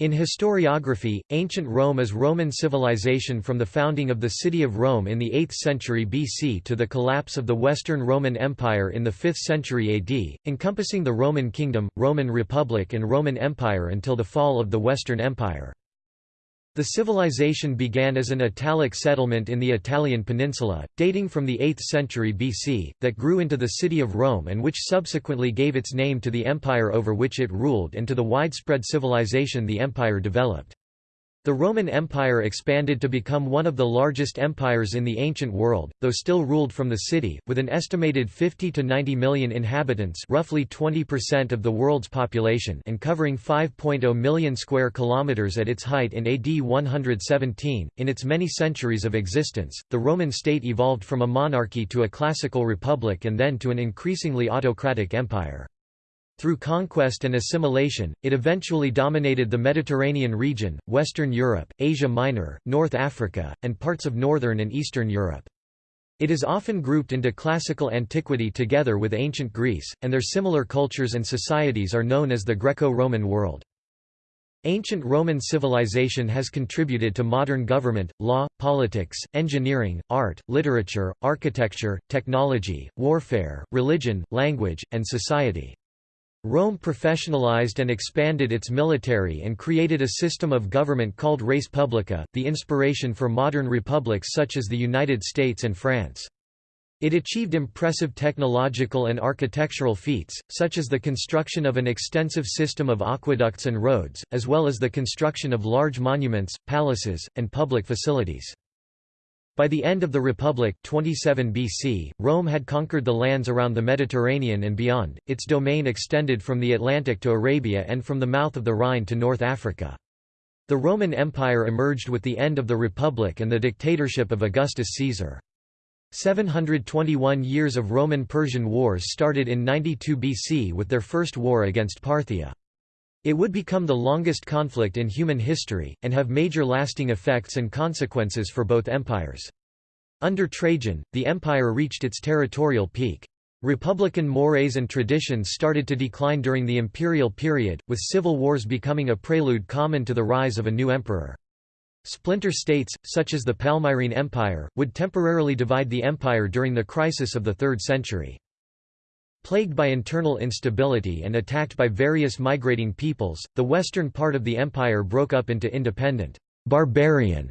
In historiography, ancient Rome is Roman civilization from the founding of the city of Rome in the 8th century BC to the collapse of the Western Roman Empire in the 5th century AD, encompassing the Roman Kingdom, Roman Republic and Roman Empire until the fall of the Western Empire. The civilization began as an Italic settlement in the Italian peninsula, dating from the 8th century BC, that grew into the city of Rome and which subsequently gave its name to the empire over which it ruled and to the widespread civilization the empire developed. The Roman Empire expanded to become one of the largest empires in the ancient world, though still ruled from the city, with an estimated 50 to 90 million inhabitants roughly 20% of the world's population and covering 5.0 million square kilometers at its height in AD 117. In its many centuries of existence, the Roman state evolved from a monarchy to a classical republic and then to an increasingly autocratic empire. Through conquest and assimilation, it eventually dominated the Mediterranean region, Western Europe, Asia Minor, North Africa, and parts of Northern and Eastern Europe. It is often grouped into classical antiquity together with ancient Greece, and their similar cultures and societies are known as the Greco-Roman world. Ancient Roman civilization has contributed to modern government, law, politics, engineering, art, literature, architecture, technology, warfare, religion, language, and society. Rome professionalized and expanded its military and created a system of government called res publica, the inspiration for modern republics such as the United States and France. It achieved impressive technological and architectural feats, such as the construction of an extensive system of aqueducts and roads, as well as the construction of large monuments, palaces, and public facilities. By the end of the Republic 27 BC, Rome had conquered the lands around the Mediterranean and beyond, its domain extended from the Atlantic to Arabia and from the mouth of the Rhine to North Africa. The Roman Empire emerged with the end of the Republic and the dictatorship of Augustus Caesar. 721 years of Roman-Persian wars started in 92 BC with their first war against Parthia. It would become the longest conflict in human history, and have major lasting effects and consequences for both empires. Under Trajan, the empire reached its territorial peak. Republican mores and traditions started to decline during the imperial period, with civil wars becoming a prelude common to the rise of a new emperor. Splinter states, such as the Palmyrene Empire, would temporarily divide the empire during the crisis of the 3rd century. Plagued by internal instability and attacked by various migrating peoples, the western part of the empire broke up into independent, barbarian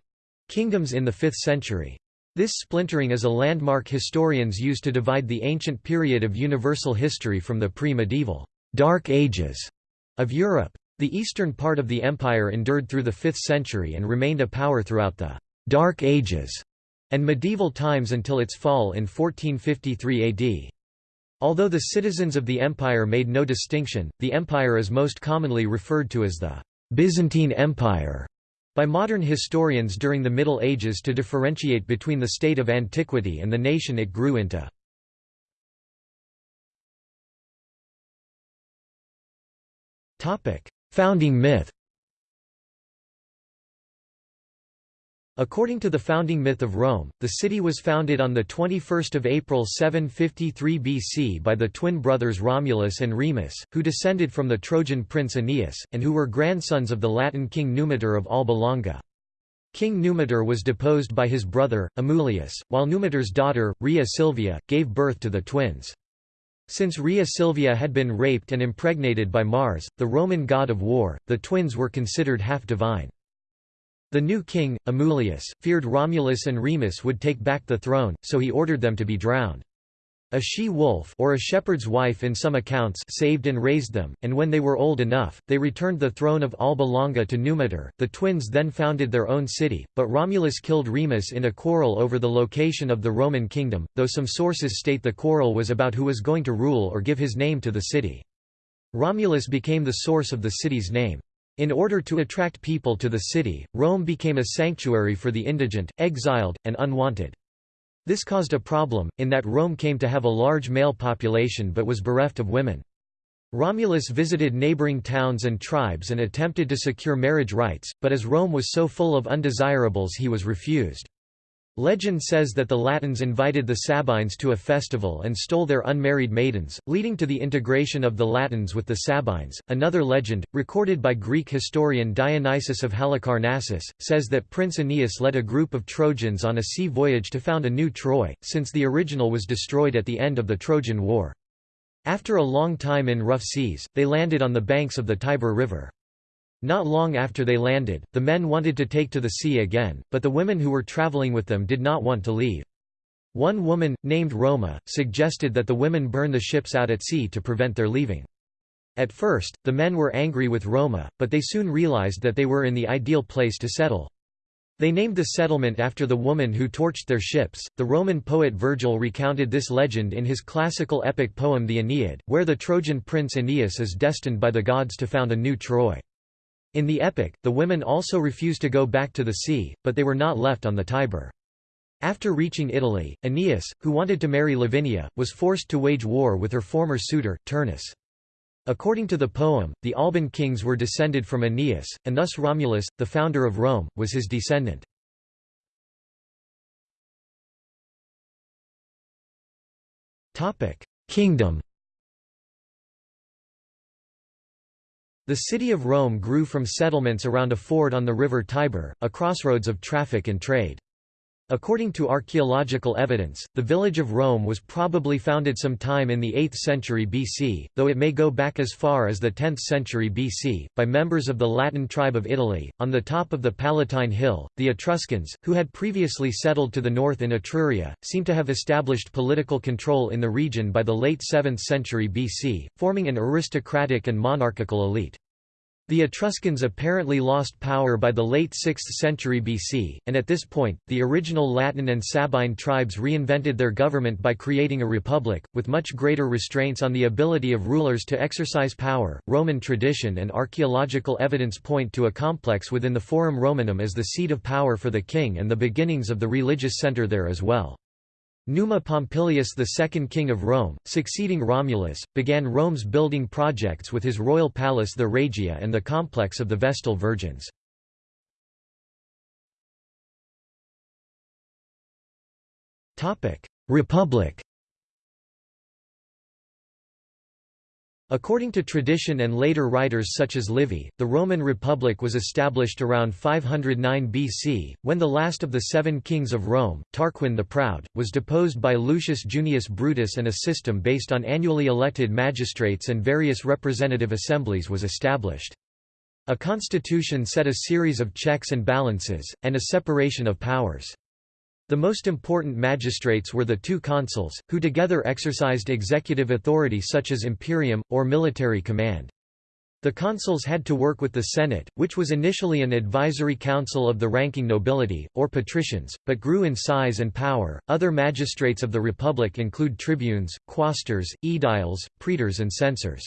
kingdoms in the 5th century. This splintering is a landmark historians use to divide the ancient period of universal history from the pre-medieval Dark Ages of Europe. The eastern part of the empire endured through the 5th century and remained a power throughout the Dark Ages and medieval times until its fall in 1453 AD. Although the citizens of the empire made no distinction, the empire is most commonly referred to as the Byzantine Empire by modern historians during the Middle Ages to differentiate between the state of antiquity and the nation it grew into. Founding myth According to the founding myth of Rome, the city was founded on 21 April 753 BC by the twin brothers Romulus and Remus, who descended from the Trojan prince Aeneas, and who were grandsons of the Latin king Numitor of Alba Longa. King Numitor was deposed by his brother, Amulius, while Numitor's daughter, Rhea Silvia, gave birth to the twins. Since Rhea Silvia had been raped and impregnated by Mars, the Roman god of war, the twins were considered half-divine. The new king, Amulius, feared Romulus and Remus would take back the throne, so he ordered them to be drowned. A she-wolf or a shepherd's wife in some accounts saved and raised them, and when they were old enough, they returned the throne of Alba Longa to Numitor. The twins then founded their own city, but Romulus killed Remus in a quarrel over the location of the Roman kingdom, though some sources state the quarrel was about who was going to rule or give his name to the city. Romulus became the source of the city's name. In order to attract people to the city, Rome became a sanctuary for the indigent, exiled, and unwanted. This caused a problem, in that Rome came to have a large male population but was bereft of women. Romulus visited neighboring towns and tribes and attempted to secure marriage rights, but as Rome was so full of undesirables he was refused. Legend says that the Latins invited the Sabines to a festival and stole their unmarried maidens, leading to the integration of the Latins with the Sabines. Another legend, recorded by Greek historian Dionysius of Halicarnassus, says that Prince Aeneas led a group of Trojans on a sea voyage to found a new Troy, since the original was destroyed at the end of the Trojan War. After a long time in rough seas, they landed on the banks of the Tiber River. Not long after they landed, the men wanted to take to the sea again, but the women who were traveling with them did not want to leave. One woman, named Roma, suggested that the women burn the ships out at sea to prevent their leaving. At first, the men were angry with Roma, but they soon realized that they were in the ideal place to settle. They named the settlement after the woman who torched their ships. The Roman poet Virgil recounted this legend in his classical epic poem The Aeneid, where the Trojan prince Aeneas is destined by the gods to found a new Troy. In the epic, the women also refused to go back to the sea, but they were not left on the Tiber. After reaching Italy, Aeneas, who wanted to marry Lavinia, was forced to wage war with her former suitor, Turnus. According to the poem, the Alban kings were descended from Aeneas, and thus Romulus, the founder of Rome, was his descendant. Kingdom The city of Rome grew from settlements around a ford on the river Tiber, a crossroads of traffic and trade. According to archaeological evidence, the village of Rome was probably founded sometime in the 8th century BC, though it may go back as far as the 10th century BC, by members of the Latin tribe of Italy. On the top of the Palatine Hill, the Etruscans, who had previously settled to the north in Etruria, seem to have established political control in the region by the late 7th century BC, forming an aristocratic and monarchical elite. The Etruscans apparently lost power by the late 6th century BC, and at this point, the original Latin and Sabine tribes reinvented their government by creating a republic, with much greater restraints on the ability of rulers to exercise power. Roman tradition and archaeological evidence point to a complex within the Forum Romanum as the seat of power for the king and the beginnings of the religious center there as well. Numa Pompilius second king of Rome, succeeding Romulus, began Rome's building projects with his royal palace the Regia and the complex of the Vestal Virgins. Republic According to tradition and later writers such as Livy, the Roman Republic was established around 509 BC, when the last of the seven kings of Rome, Tarquin the Proud, was deposed by Lucius Junius Brutus and a system based on annually elected magistrates and various representative assemblies was established. A constitution set a series of checks and balances, and a separation of powers. The most important magistrates were the two consuls, who together exercised executive authority such as imperium, or military command. The consuls had to work with the Senate, which was initially an advisory council of the ranking nobility, or patricians, but grew in size and power. Other magistrates of the republic include tribunes, quaestors, aediles, praetors, and censors.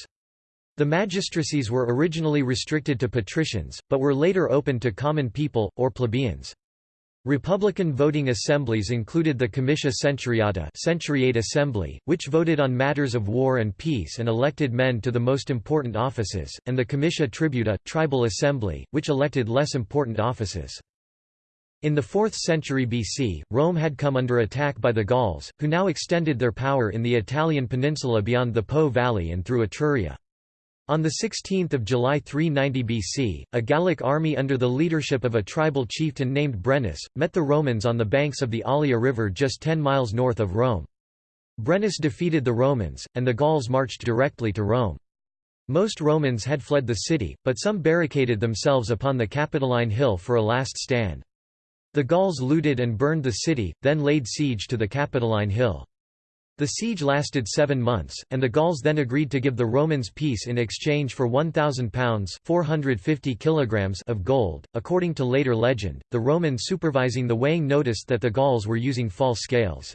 The magistracies were originally restricted to patricians, but were later opened to common people, or plebeians. Republican voting assemblies included the Comitia Centuriata Centuriate Assembly, which voted on matters of war and peace and elected men to the most important offices, and the Comitia Tributa Tribal Assembly, which elected less important offices. In the 4th century BC, Rome had come under attack by the Gauls, who now extended their power in the Italian peninsula beyond the Po Valley and through Etruria. On 16 July 390 BC, a Gallic army under the leadership of a tribal chieftain named Brennus, met the Romans on the banks of the Allia River just 10 miles north of Rome. Brennus defeated the Romans, and the Gauls marched directly to Rome. Most Romans had fled the city, but some barricaded themselves upon the Capitoline Hill for a last stand. The Gauls looted and burned the city, then laid siege to the Capitoline Hill. The siege lasted seven months, and the Gauls then agreed to give the Romans peace in exchange for 1,000 pounds 450 kilograms of gold. According to later legend, the Roman supervising the weighing noticed that the Gauls were using false scales.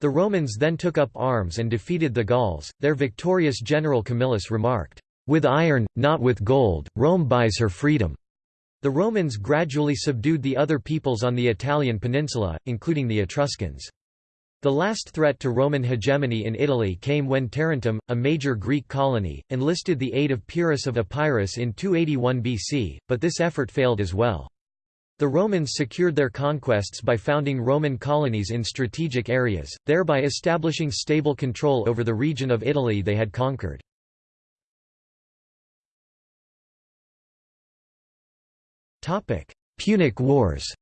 The Romans then took up arms and defeated the Gauls. Their victorious general Camillus remarked, With iron, not with gold, Rome buys her freedom. The Romans gradually subdued the other peoples on the Italian peninsula, including the Etruscans. The last threat to Roman hegemony in Italy came when Tarentum, a major Greek colony, enlisted the aid of Pyrrhus of Epirus in 281 BC, but this effort failed as well. The Romans secured their conquests by founding Roman colonies in strategic areas, thereby establishing stable control over the region of Italy they had conquered. Punic Wars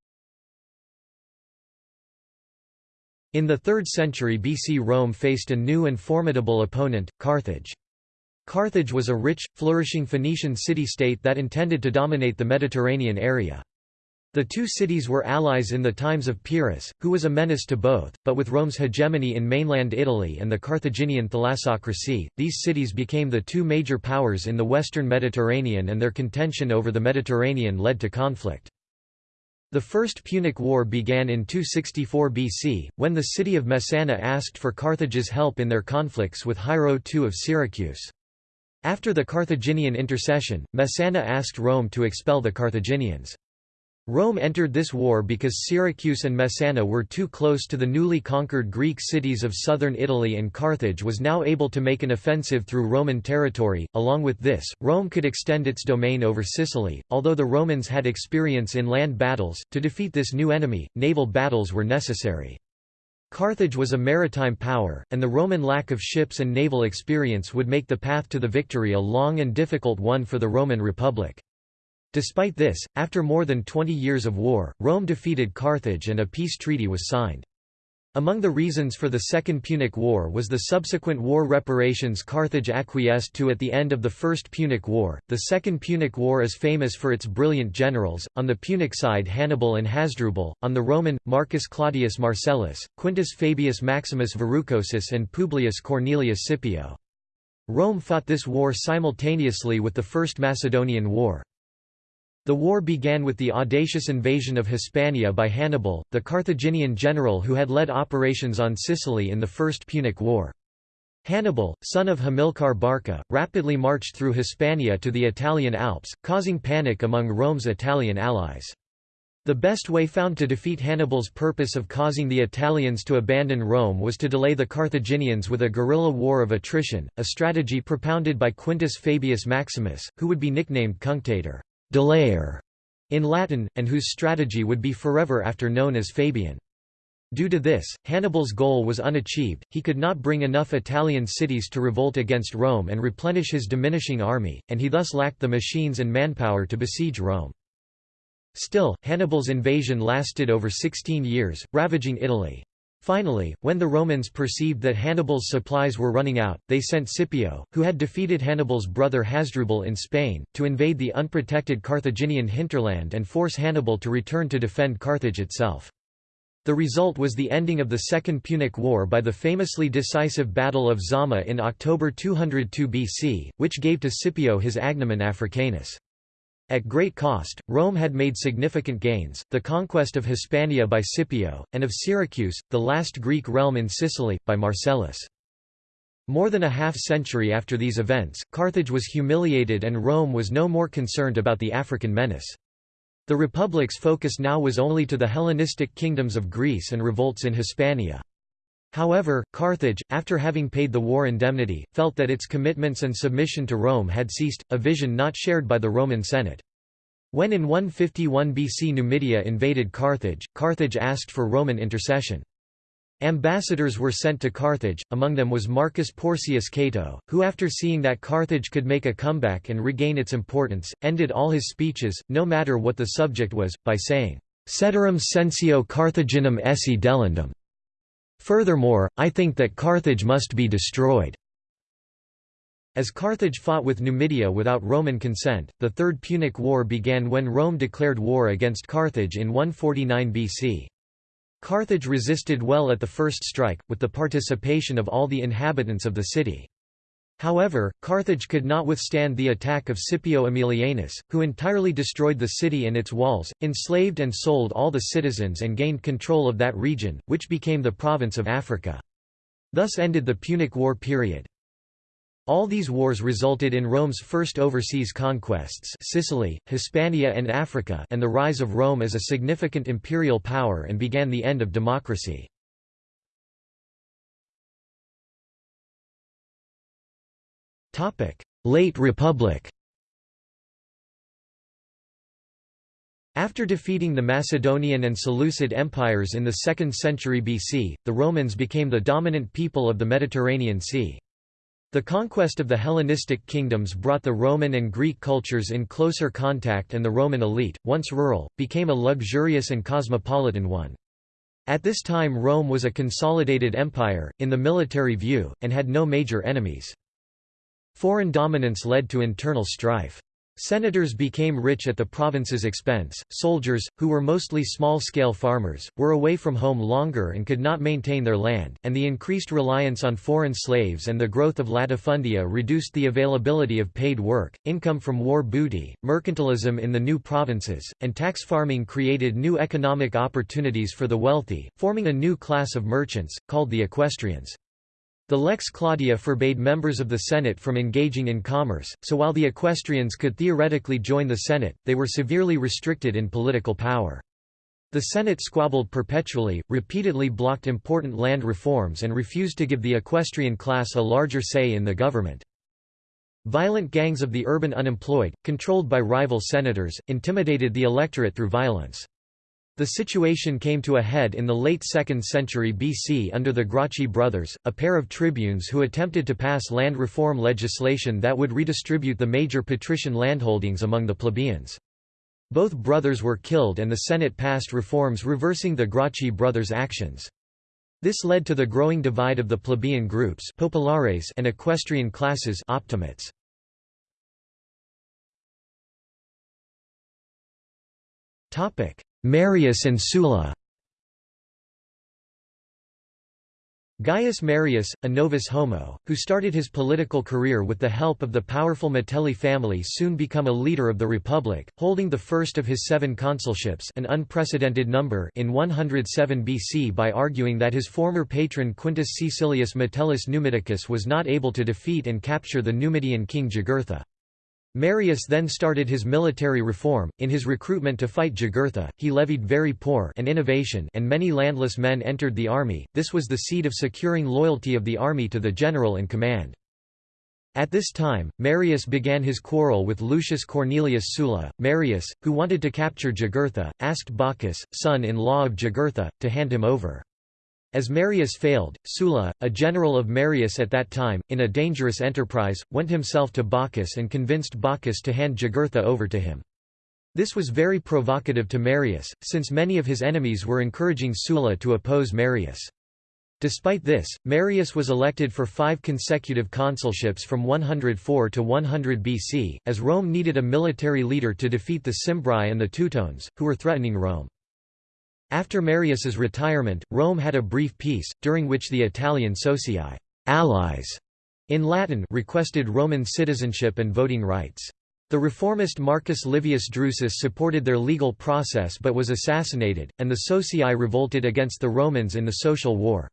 In the 3rd century BC Rome faced a new and formidable opponent, Carthage. Carthage was a rich, flourishing Phoenician city-state that intended to dominate the Mediterranean area. The two cities were allies in the times of Pyrrhus, who was a menace to both, but with Rome's hegemony in mainland Italy and the Carthaginian thalassocracy, these cities became the two major powers in the western Mediterranean and their contention over the Mediterranean led to conflict. The First Punic War began in 264 BC, when the city of Messana asked for Carthage's help in their conflicts with Hiero II of Syracuse. After the Carthaginian intercession, Messana asked Rome to expel the Carthaginians. Rome entered this war because Syracuse and Messana were too close to the newly conquered Greek cities of southern Italy and Carthage was now able to make an offensive through Roman territory. Along with this, Rome could extend its domain over Sicily. Although the Romans had experience in land battles, to defeat this new enemy, naval battles were necessary. Carthage was a maritime power, and the Roman lack of ships and naval experience would make the path to the victory a long and difficult one for the Roman Republic. Despite this, after more than 20 years of war, Rome defeated Carthage and a peace treaty was signed. Among the reasons for the Second Punic War was the subsequent war reparations Carthage acquiesced to at the end of the First Punic War. The Second Punic War is famous for its brilliant generals, on the Punic side Hannibal and Hasdrubal, on the Roman, Marcus Claudius Marcellus, Quintus Fabius Maximus Verrucosus and Publius Cornelius Scipio. Rome fought this war simultaneously with the First Macedonian War. The war began with the audacious invasion of Hispania by Hannibal, the Carthaginian general who had led operations on Sicily in the First Punic War. Hannibal, son of Hamilcar Barca, rapidly marched through Hispania to the Italian Alps, causing panic among Rome's Italian allies. The best way found to defeat Hannibal's purpose of causing the Italians to abandon Rome was to delay the Carthaginians with a guerrilla war of attrition, a strategy propounded by Quintus Fabius Maximus, who would be nicknamed Cunctator delayer in Latin, and whose strategy would be forever after known as Fabian. Due to this, Hannibal's goal was unachieved, he could not bring enough Italian cities to revolt against Rome and replenish his diminishing army, and he thus lacked the machines and manpower to besiege Rome. Still, Hannibal's invasion lasted over 16 years, ravaging Italy. Finally, when the Romans perceived that Hannibal's supplies were running out, they sent Scipio, who had defeated Hannibal's brother Hasdrubal in Spain, to invade the unprotected Carthaginian hinterland and force Hannibal to return to defend Carthage itself. The result was the ending of the Second Punic War by the famously decisive Battle of Zama in October 202 BC, which gave to Scipio his agnomen Africanus. At great cost, Rome had made significant gains, the conquest of Hispania by Scipio, and of Syracuse, the last Greek realm in Sicily, by Marcellus. More than a half-century after these events, Carthage was humiliated and Rome was no more concerned about the African menace. The republic's focus now was only to the Hellenistic kingdoms of Greece and revolts in Hispania. However, Carthage, after having paid the war indemnity, felt that its commitments and submission to Rome had ceased, a vision not shared by the Roman Senate. When in 151 BC Numidia invaded Carthage, Carthage asked for Roman intercession. Ambassadors were sent to Carthage, among them was Marcus Porcius Cato, who after seeing that Carthage could make a comeback and regain its importance, ended all his speeches, no matter what the subject was, by saying, Ceterum censeo Carthaginem esse delendum. Furthermore, I think that Carthage must be destroyed. As Carthage fought with Numidia without Roman consent, the Third Punic War began when Rome declared war against Carthage in 149 BC. Carthage resisted well at the first strike, with the participation of all the inhabitants of the city. However, Carthage could not withstand the attack of Scipio Aemilianus, who entirely destroyed the city and its walls, enslaved and sold all the citizens and gained control of that region, which became the province of Africa. Thus ended the Punic War period. All these wars resulted in Rome's first overseas conquests Sicily, Hispania and Africa and the rise of Rome as a significant imperial power and began the end of democracy. Late Republic After defeating the Macedonian and Seleucid empires in the 2nd century BC, the Romans became the dominant people of the Mediterranean Sea. The conquest of the Hellenistic kingdoms brought the Roman and Greek cultures in closer contact and the Roman elite, once rural, became a luxurious and cosmopolitan one. At this time Rome was a consolidated empire, in the military view, and had no major enemies. Foreign dominance led to internal strife. Senators became rich at the province's expense, soldiers, who were mostly small-scale farmers, were away from home longer and could not maintain their land, and the increased reliance on foreign slaves and the growth of latifundia reduced the availability of paid work, income from war booty, mercantilism in the new provinces, and tax farming created new economic opportunities for the wealthy, forming a new class of merchants, called the equestrians. The Lex Claudia forbade members of the Senate from engaging in commerce, so while the equestrians could theoretically join the Senate, they were severely restricted in political power. The Senate squabbled perpetually, repeatedly blocked important land reforms and refused to give the equestrian class a larger say in the government. Violent gangs of the urban unemployed, controlled by rival senators, intimidated the electorate through violence. The situation came to a head in the late 2nd century BC under the Gracchi brothers, a pair of tribunes who attempted to pass land reform legislation that would redistribute the major patrician landholdings among the plebeians. Both brothers were killed and the Senate passed reforms reversing the Gracchi brothers' actions. This led to the growing divide of the plebeian groups populares and equestrian classes optimates. Topic: Marius and Sulla Gaius Marius, a novus homo, who started his political career with the help of the powerful Metelli family soon become a leader of the Republic, holding the first of his seven consulships an unprecedented number in 107 BC by arguing that his former patron Quintus Caecilius Metellus Numidicus was not able to defeat and capture the Numidian king Jugurtha. Marius then started his military reform. In his recruitment to fight Jugurtha, he levied very poor and innovation and many landless men entered the army. This was the seed of securing loyalty of the army to the general in command. At this time, Marius began his quarrel with Lucius Cornelius Sulla. Marius, who wanted to capture Jugurtha, asked Bocchus, son-in-law of Jugurtha, to hand him over. As Marius failed, Sulla, a general of Marius at that time, in a dangerous enterprise, went himself to Bocchus and convinced Bocchus to hand Jugurtha over to him. This was very provocative to Marius, since many of his enemies were encouraging Sulla to oppose Marius. Despite this, Marius was elected for five consecutive consulships from 104 to 100 BC, as Rome needed a military leader to defeat the Cimbri and the Teutones, who were threatening Rome. After Marius's retirement, Rome had a brief peace, during which the Italian socii allies in Latin requested Roman citizenship and voting rights. The reformist Marcus Livius Drusus supported their legal process but was assassinated, and the socii revolted against the Romans in the Social War.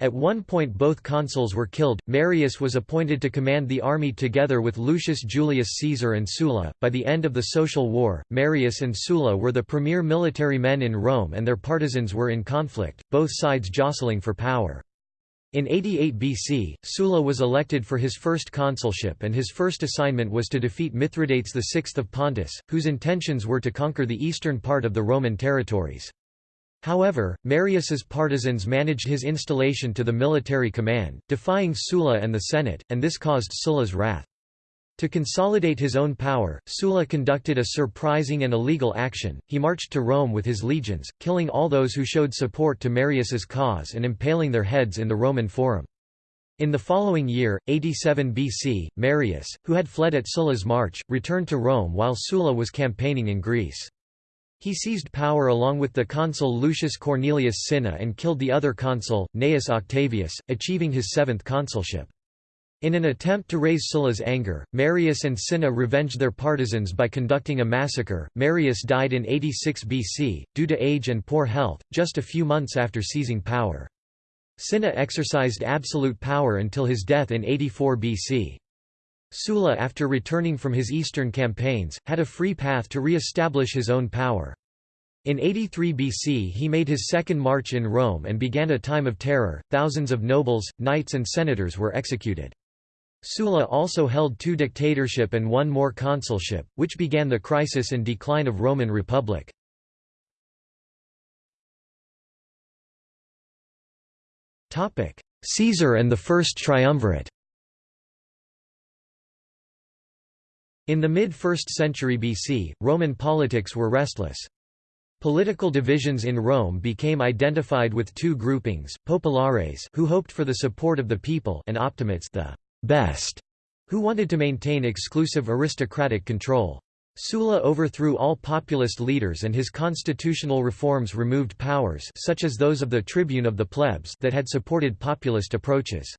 At one point both consuls were killed. Marius was appointed to command the army together with Lucius Julius Caesar and Sulla. By the end of the Social War, Marius and Sulla were the premier military men in Rome and their partisans were in conflict, both sides jostling for power. In 88 BC, Sulla was elected for his first consulship and his first assignment was to defeat Mithridates VI of Pontus, whose intentions were to conquer the eastern part of the Roman territories. However, Marius's partisans managed his installation to the military command, defying Sulla and the Senate, and this caused Sulla's wrath. To consolidate his own power, Sulla conducted a surprising and illegal action. He marched to Rome with his legions, killing all those who showed support to Marius's cause and impaling their heads in the Roman Forum. In the following year, 87 BC, Marius, who had fled at Sulla's march, returned to Rome while Sulla was campaigning in Greece. He seized power along with the consul Lucius Cornelius Cinna and killed the other consul, Gnaeus Octavius, achieving his seventh consulship. In an attempt to raise Sulla's anger, Marius and Cinna revenged their partisans by conducting a massacre. Marius died in 86 BC, due to age and poor health, just a few months after seizing power. Cinna exercised absolute power until his death in 84 BC. Sulla after returning from his eastern campaigns, had a free path to re-establish his own power. In 83 BC he made his second march in Rome and began a time of terror, thousands of nobles, knights and senators were executed. Sulla also held two dictatorship and one more consulship, which began the crisis and decline of Roman Republic. Caesar and the First Triumvirate In the mid-1st century BC, Roman politics were restless. Political divisions in Rome became identified with two groupings, populares who hoped for the support of the people and optimates the best, who wanted to maintain exclusive aristocratic control. Sulla overthrew all populist leaders and his constitutional reforms removed powers such as those of the tribune of the plebs that had supported populist approaches.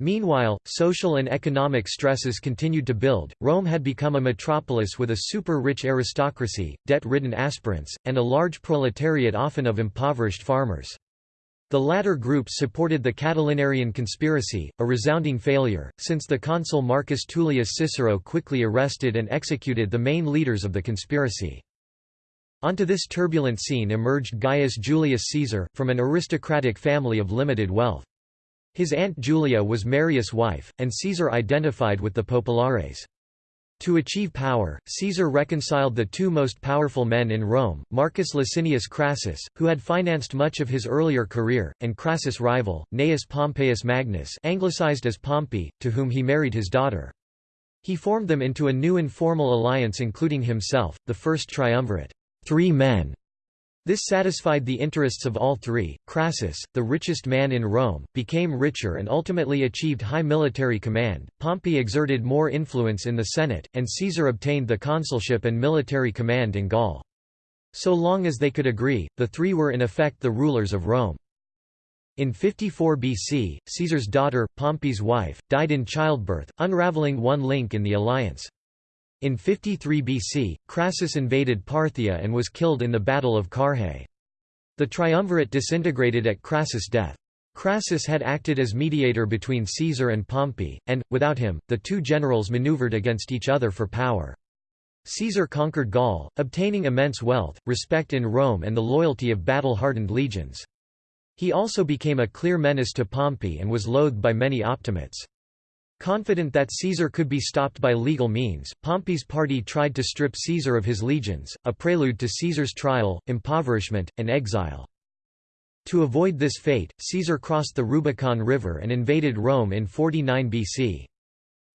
Meanwhile, social and economic stresses continued to build. Rome had become a metropolis with a super rich aristocracy, debt ridden aspirants, and a large proletariat often of impoverished farmers. The latter groups supported the Catilinarian conspiracy, a resounding failure, since the consul Marcus Tullius Cicero quickly arrested and executed the main leaders of the conspiracy. Onto this turbulent scene emerged Gaius Julius Caesar, from an aristocratic family of limited wealth. His aunt Julia was Marius' wife, and Caesar identified with the populares. To achieve power, Caesar reconciled the two most powerful men in Rome, Marcus Licinius Crassus, who had financed much of his earlier career, and Crassus' rival, Gnaeus Pompeius Magnus anglicized as Pompey, to whom he married his daughter. He formed them into a new informal alliance including himself, the first triumvirate, three men, this satisfied the interests of all three. Crassus, the richest man in Rome, became richer and ultimately achieved high military command. Pompey exerted more influence in the Senate, and Caesar obtained the consulship and military command in Gaul. So long as they could agree, the three were in effect the rulers of Rome. In 54 BC, Caesar's daughter, Pompey's wife, died in childbirth, unraveling one link in the alliance. In 53 BC, Crassus invaded Parthia and was killed in the Battle of Carrhae. The triumvirate disintegrated at Crassus' death. Crassus had acted as mediator between Caesar and Pompey, and, without him, the two generals maneuvered against each other for power. Caesar conquered Gaul, obtaining immense wealth, respect in Rome and the loyalty of battle-hardened legions. He also became a clear menace to Pompey and was loathed by many optimates. Confident that Caesar could be stopped by legal means, Pompey's party tried to strip Caesar of his legions, a prelude to Caesar's trial, impoverishment, and exile. To avoid this fate, Caesar crossed the Rubicon River and invaded Rome in 49 BC.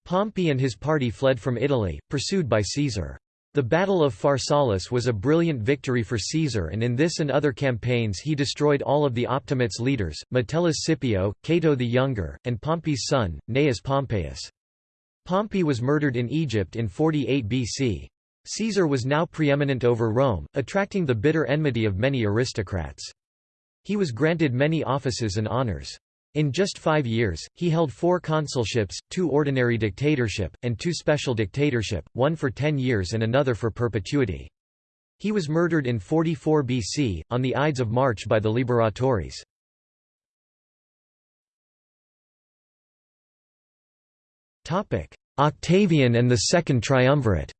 Pompey and his party fled from Italy, pursued by Caesar. The Battle of Pharsalus was a brilliant victory for Caesar and in this and other campaigns he destroyed all of the Optimates leaders, Metellus Scipio, Cato the Younger, and Pompey's son, Gnaeus Pompeius. Pompey was murdered in Egypt in 48 BC. Caesar was now preeminent over Rome, attracting the bitter enmity of many aristocrats. He was granted many offices and honors. In just five years, he held four consulships, two ordinary dictatorship, and two special dictatorship, one for ten years and another for perpetuity. He was murdered in 44 BC, on the Ides of March by the Liberatores. Octavian and the Second Triumvirate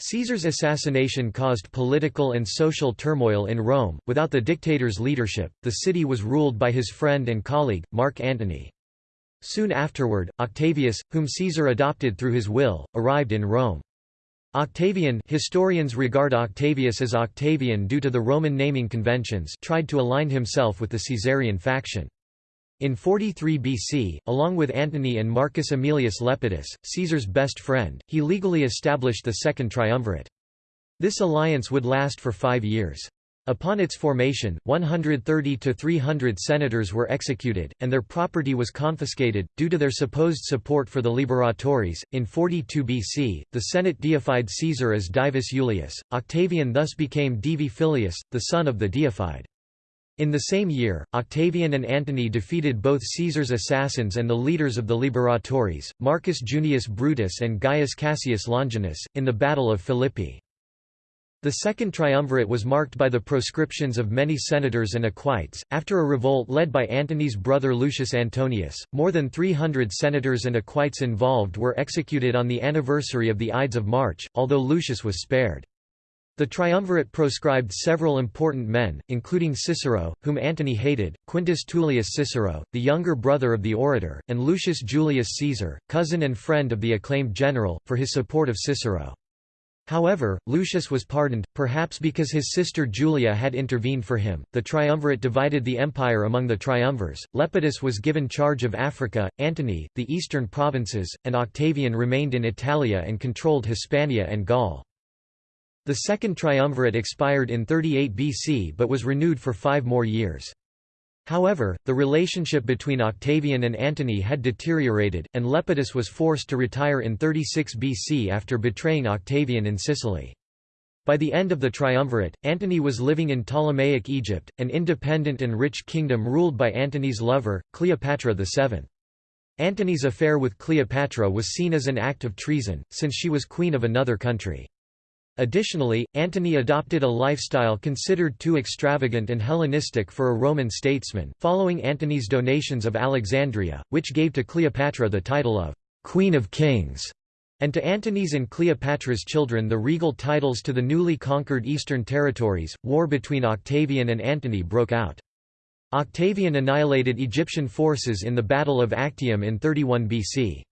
Caesar's assassination caused political and social turmoil in Rome. Without the dictator's leadership, the city was ruled by his friend and colleague, Mark Antony. Soon afterward, Octavius, whom Caesar adopted through his will, arrived in Rome. Octavian historians regard Octavius as Octavian due to the Roman naming conventions tried to align himself with the Caesarian faction. In 43 BC, along with Antony and Marcus Aemilius Lepidus, Caesar's best friend, he legally established the Second Triumvirate. This alliance would last for five years. Upon its formation, 130 to 300 senators were executed, and their property was confiscated, due to their supposed support for the Liberatores. In 42 BC, the Senate deified Caesar as Divus Iulius. Octavian thus became Divi Filius, the son of the deified. In the same year, Octavian and Antony defeated both Caesar's assassins and the leaders of the Liberatores, Marcus Junius Brutus and Gaius Cassius Longinus, in the Battle of Philippi. The Second Triumvirate was marked by the proscriptions of many senators and equites. After a revolt led by Antony's brother Lucius Antonius, more than 300 senators and equites involved were executed on the anniversary of the Ides of March, although Lucius was spared. The triumvirate proscribed several important men, including Cicero, whom Antony hated, Quintus Tullius Cicero, the younger brother of the orator, and Lucius Julius Caesar, cousin and friend of the acclaimed general, for his support of Cicero. However, Lucius was pardoned, perhaps because his sister Julia had intervened for him. The triumvirate divided the empire among the triumvirs. Lepidus was given charge of Africa, Antony, the eastern provinces, and Octavian remained in Italia and controlled Hispania and Gaul. The second triumvirate expired in 38 BC but was renewed for five more years. However, the relationship between Octavian and Antony had deteriorated, and Lepidus was forced to retire in 36 BC after betraying Octavian in Sicily. By the end of the triumvirate, Antony was living in Ptolemaic Egypt, an independent and rich kingdom ruled by Antony's lover, Cleopatra VII. Antony's affair with Cleopatra was seen as an act of treason, since she was queen of another country. Additionally, Antony adopted a lifestyle considered too extravagant and Hellenistic for a Roman statesman, following Antony's donations of Alexandria, which gave to Cleopatra the title of «Queen of Kings», and to Antony's and Cleopatra's children the regal titles to the newly conquered eastern territories. War between Octavian and Antony broke out. Octavian annihilated Egyptian forces in the Battle of Actium in 31 BC.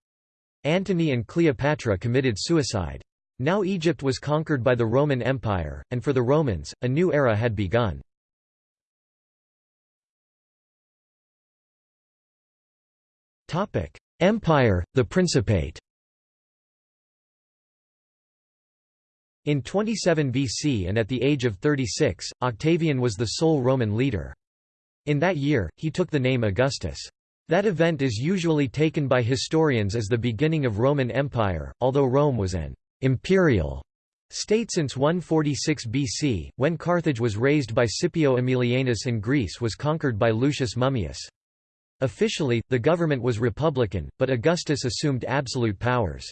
Antony and Cleopatra committed suicide. Now Egypt was conquered by the Roman Empire, and for the Romans, a new era had begun. Empire, the Principate In 27 BC and at the age of 36, Octavian was the sole Roman leader. In that year, he took the name Augustus. That event is usually taken by historians as the beginning of Roman Empire, although Rome was an imperial state since 146 BC, when Carthage was razed by Scipio Aemilianus and Greece was conquered by Lucius Mummius. Officially, the government was republican, but Augustus assumed absolute powers.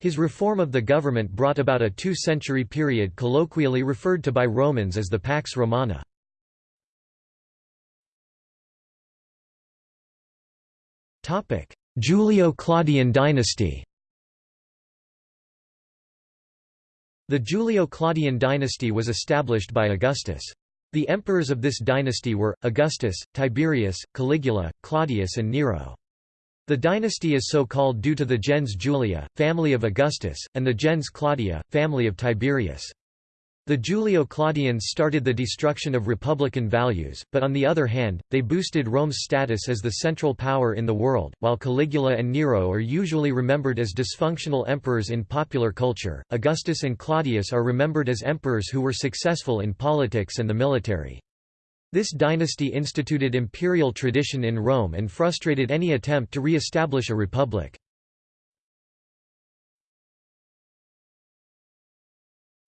His reform of the government brought about a two-century period colloquially referred to by Romans as the Pax Romana. Julio-Claudian dynasty The Julio-Claudian dynasty was established by Augustus. The emperors of this dynasty were, Augustus, Tiberius, Caligula, Claudius and Nero. The dynasty is so called due to the gens Julia, family of Augustus, and the gens Claudia, family of Tiberius. The Julio-Claudians started the destruction of republican values, but on the other hand, they boosted Rome's status as the central power in the world. While Caligula and Nero are usually remembered as dysfunctional emperors in popular culture, Augustus and Claudius are remembered as emperors who were successful in politics and the military. This dynasty instituted imperial tradition in Rome and frustrated any attempt to re-establish a republic.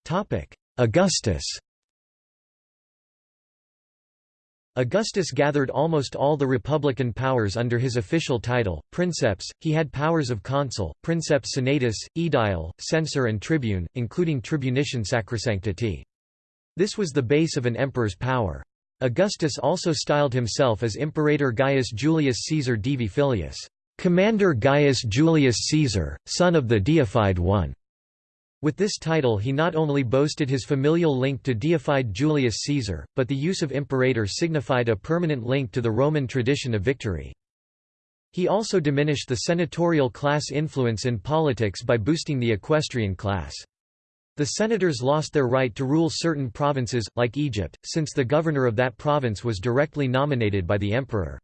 Topic: Augustus Augustus gathered almost all the republican powers under his official title, princeps. He had powers of consul, princeps senatus, aedile, censor and tribune, including tribunician sacrosanctity. This was the base of an emperor's power. Augustus also styled himself as Imperator Gaius Julius Caesar Divi Filius, Commander Gaius Julius Caesar, son of the deified one. With this title he not only boasted his familial link to deified Julius Caesar, but the use of imperator signified a permanent link to the Roman tradition of victory. He also diminished the senatorial class influence in politics by boosting the equestrian class. The senators lost their right to rule certain provinces, like Egypt, since the governor of that province was directly nominated by the emperor.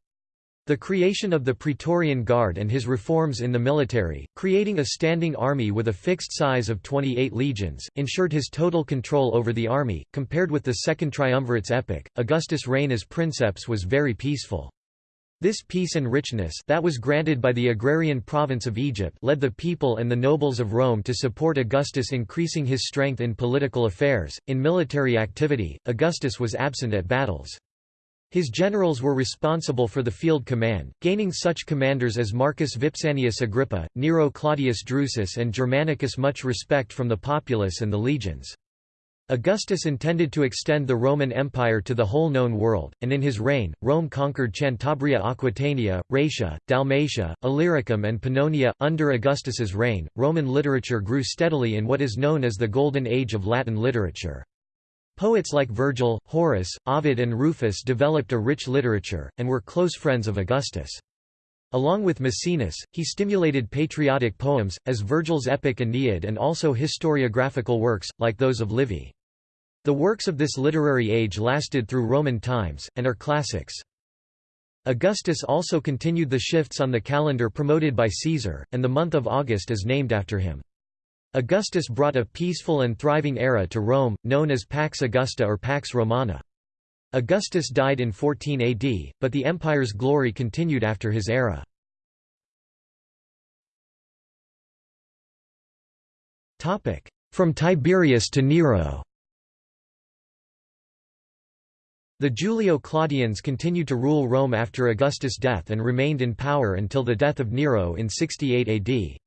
The creation of the Praetorian Guard and his reforms in the military, creating a standing army with a fixed size of 28 legions, ensured his total control over the army. Compared with the Second Triumvirate's epoch, Augustus' reign as princeps was very peaceful. This peace and richness that was granted by the agrarian province of Egypt led the people and the nobles of Rome to support Augustus increasing his strength in political affairs. In military activity, Augustus was absent at battles. His generals were responsible for the field command, gaining such commanders as Marcus Vipsanius Agrippa, Nero Claudius Drusus and Germanicus much respect from the populace and the legions. Augustus intended to extend the Roman Empire to the whole known world, and in his reign, Rome conquered Cantabria Aquitania, Raetia, Dalmatia, Illyricum and Pannonia. Under Augustus's reign, Roman literature grew steadily in what is known as the Golden Age of Latin literature. Poets like Virgil, Horace, Ovid and Rufus developed a rich literature, and were close friends of Augustus. Along with Maecenas, he stimulated patriotic poems, as Virgil's epic Aeneid and also historiographical works, like those of Livy. The works of this literary age lasted through Roman times, and are classics. Augustus also continued the shifts on the calendar promoted by Caesar, and the month of August is named after him. Augustus brought a peaceful and thriving era to Rome, known as Pax Augusta or Pax Romana. Augustus died in 14 AD, but the empire's glory continued after his era. From Tiberius to Nero The Julio-Claudians continued to rule Rome after Augustus' death and remained in power until the death of Nero in 68 AD.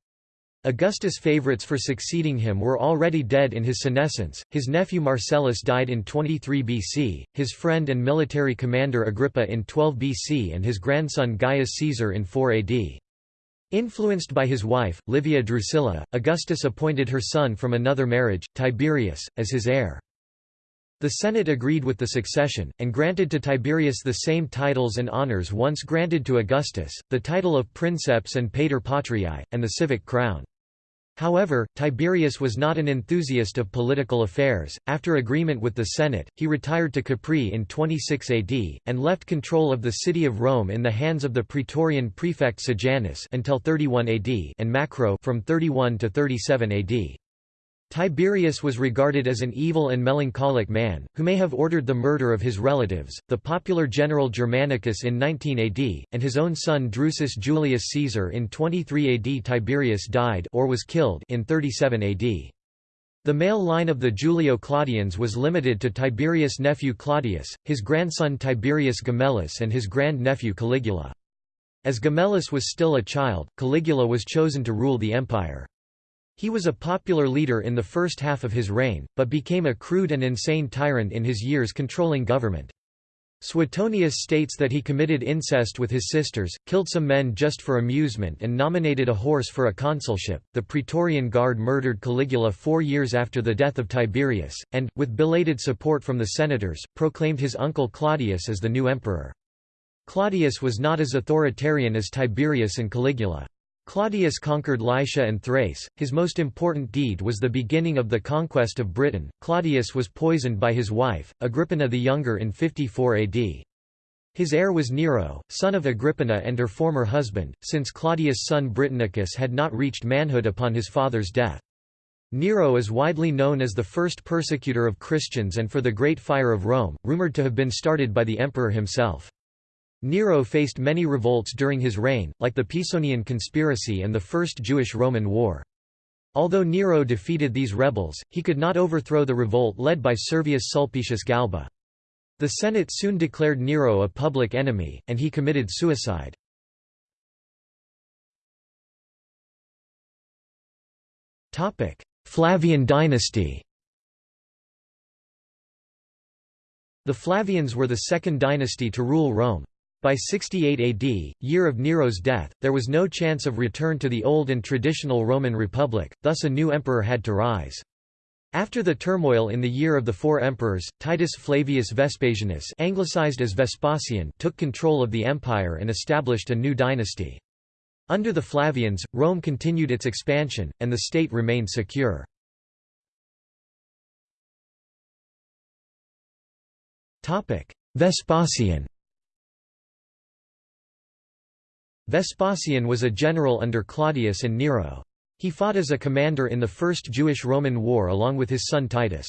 Augustus' favorites for succeeding him were already dead in his senescence, his nephew Marcellus died in 23 BC, his friend and military commander Agrippa in 12 BC and his grandson Gaius Caesar in 4 AD. Influenced by his wife, Livia Drusilla, Augustus appointed her son from another marriage, Tiberius, as his heir. The Senate agreed with the succession, and granted to Tiberius the same titles and honours once granted to Augustus, the title of princeps and pater patriae, and the civic crown. However, Tiberius was not an enthusiast of political affairs. After agreement with the Senate, he retired to Capri in 26 AD, and left control of the city of Rome in the hands of the Praetorian prefect Sejanus until 31 AD and Macro from 31 to 37 AD. Tiberius was regarded as an evil and melancholic man, who may have ordered the murder of his relatives, the popular general Germanicus in 19 AD, and his own son Drusus Julius Caesar in 23 AD. Tiberius died or was killed in 37 AD. The male line of the Julio-Claudians was limited to Tiberius' nephew Claudius, his grandson Tiberius Gemellus and his grand-nephew Caligula. As Gemellus was still a child, Caligula was chosen to rule the empire. He was a popular leader in the first half of his reign, but became a crude and insane tyrant in his years controlling government. Suetonius states that he committed incest with his sisters, killed some men just for amusement, and nominated a horse for a consulship. The Praetorian Guard murdered Caligula four years after the death of Tiberius, and, with belated support from the senators, proclaimed his uncle Claudius as the new emperor. Claudius was not as authoritarian as Tiberius and Caligula. Claudius conquered Lycia and Thrace. His most important deed was the beginning of the conquest of Britain. Claudius was poisoned by his wife, Agrippina the Younger in 54 AD. His heir was Nero, son of Agrippina and her former husband, since Claudius' son Britannicus had not reached manhood upon his father's death. Nero is widely known as the first persecutor of Christians and for the Great Fire of Rome, rumored to have been started by the emperor himself. Nero faced many revolts during his reign, like the Pisonian conspiracy and the First Jewish-Roman War. Although Nero defeated these rebels, he could not overthrow the revolt led by Servius Sulpicius Galba. The Senate soon declared Nero a public enemy, and he committed suicide. Flavian dynasty The Flavians were the second dynasty to rule Rome. By 68 AD, year of Nero's death, there was no chance of return to the old and traditional Roman Republic, thus a new emperor had to rise. After the turmoil in the year of the four emperors, Titus Flavius Vespasianus anglicized as Vespasian took control of the empire and established a new dynasty. Under the Flavians, Rome continued its expansion, and the state remained secure. Vespasian Vespasian was a general under Claudius and Nero. He fought as a commander in the First Jewish-Roman War along with his son Titus.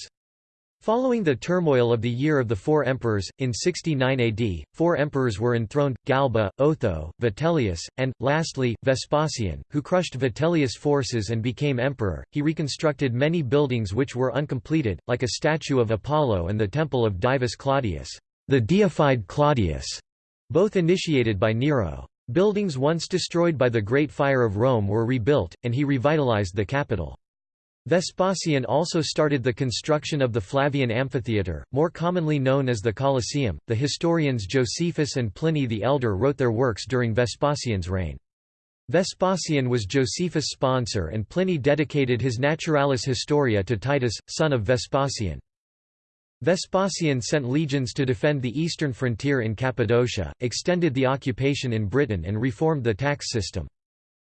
Following the turmoil of the Year of the Four Emperors, in 69 AD, four emperors were enthroned, Galba, Otho, Vitellius, and, lastly, Vespasian, who crushed Vitellius' forces and became emperor. He reconstructed many buildings which were uncompleted, like a statue of Apollo and the temple of Divus Claudius, the deified Claudius, both initiated by Nero. Buildings once destroyed by the Great Fire of Rome were rebuilt, and he revitalized the capital. Vespasian also started the construction of the Flavian Amphitheatre, more commonly known as the Colosseum. The historians Josephus and Pliny the Elder wrote their works during Vespasian's reign. Vespasian was Josephus' sponsor and Pliny dedicated his Naturalis Historia to Titus, son of Vespasian. Vespasian sent legions to defend the eastern frontier in Cappadocia, extended the occupation in Britain and reformed the tax system.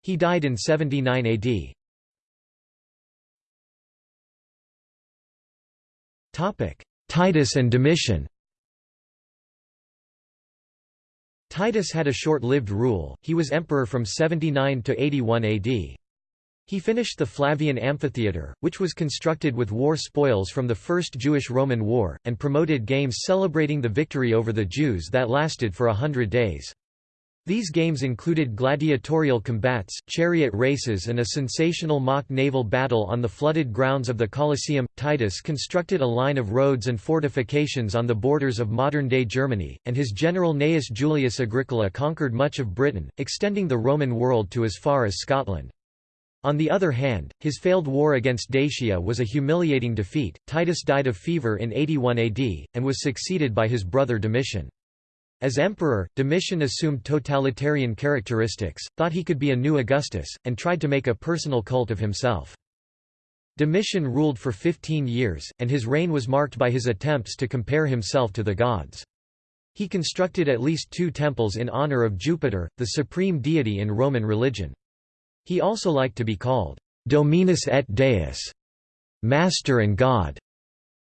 He died in 79 AD. Titus and Domitian Titus had a short-lived rule, he was emperor from 79 to 81 AD. He finished the Flavian Amphitheatre, which was constructed with war spoils from the First Jewish-Roman War, and promoted games celebrating the victory over the Jews that lasted for a hundred days. These games included gladiatorial combats, chariot races and a sensational mock naval battle on the flooded grounds of the Colosseum. Titus constructed a line of roads and fortifications on the borders of modern-day Germany, and his general Gnaeus Julius Agricola conquered much of Britain, extending the Roman world to as far as Scotland. On the other hand, his failed war against Dacia was a humiliating defeat. Titus died of fever in 81 AD, and was succeeded by his brother Domitian. As emperor, Domitian assumed totalitarian characteristics, thought he could be a new Augustus, and tried to make a personal cult of himself. Domitian ruled for 15 years, and his reign was marked by his attempts to compare himself to the gods. He constructed at least two temples in honor of Jupiter, the supreme deity in Roman religion. He also liked to be called Dominus et Deus, Master and God.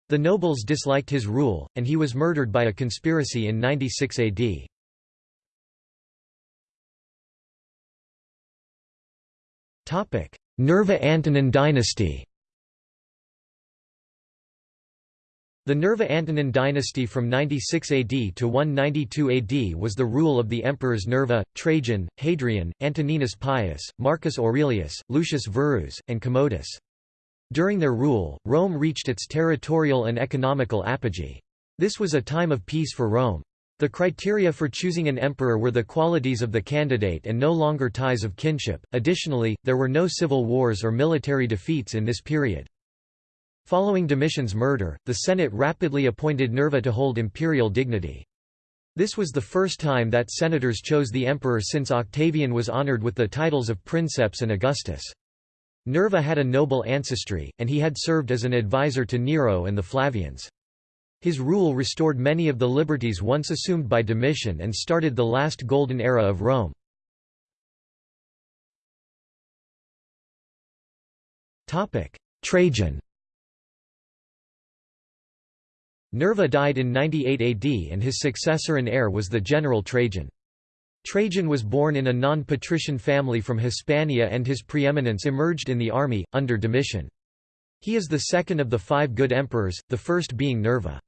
The nobles disliked his rule, and he was murdered by a conspiracy in 96 AD. Nerva Antonine dynasty The Nerva-Antonine dynasty from 96 AD to 192 AD was the rule of the emperors Nerva, Trajan, Hadrian, Antoninus Pius, Marcus Aurelius, Lucius Verus, and Commodus. During their rule, Rome reached its territorial and economical apogee. This was a time of peace for Rome. The criteria for choosing an emperor were the qualities of the candidate and no longer ties of kinship. Additionally, there were no civil wars or military defeats in this period. Following Domitian's murder, the Senate rapidly appointed Nerva to hold imperial dignity. This was the first time that senators chose the emperor since Octavian was honored with the titles of princeps and Augustus. Nerva had a noble ancestry, and he had served as an advisor to Nero and the Flavians. His rule restored many of the liberties once assumed by Domitian and started the last golden era of Rome. Trajan Nerva died in 98 AD and his successor and heir was the general Trajan. Trajan was born in a non-patrician family from Hispania and his preeminence emerged in the army, under Domitian. He is the second of the five good emperors, the first being Nerva.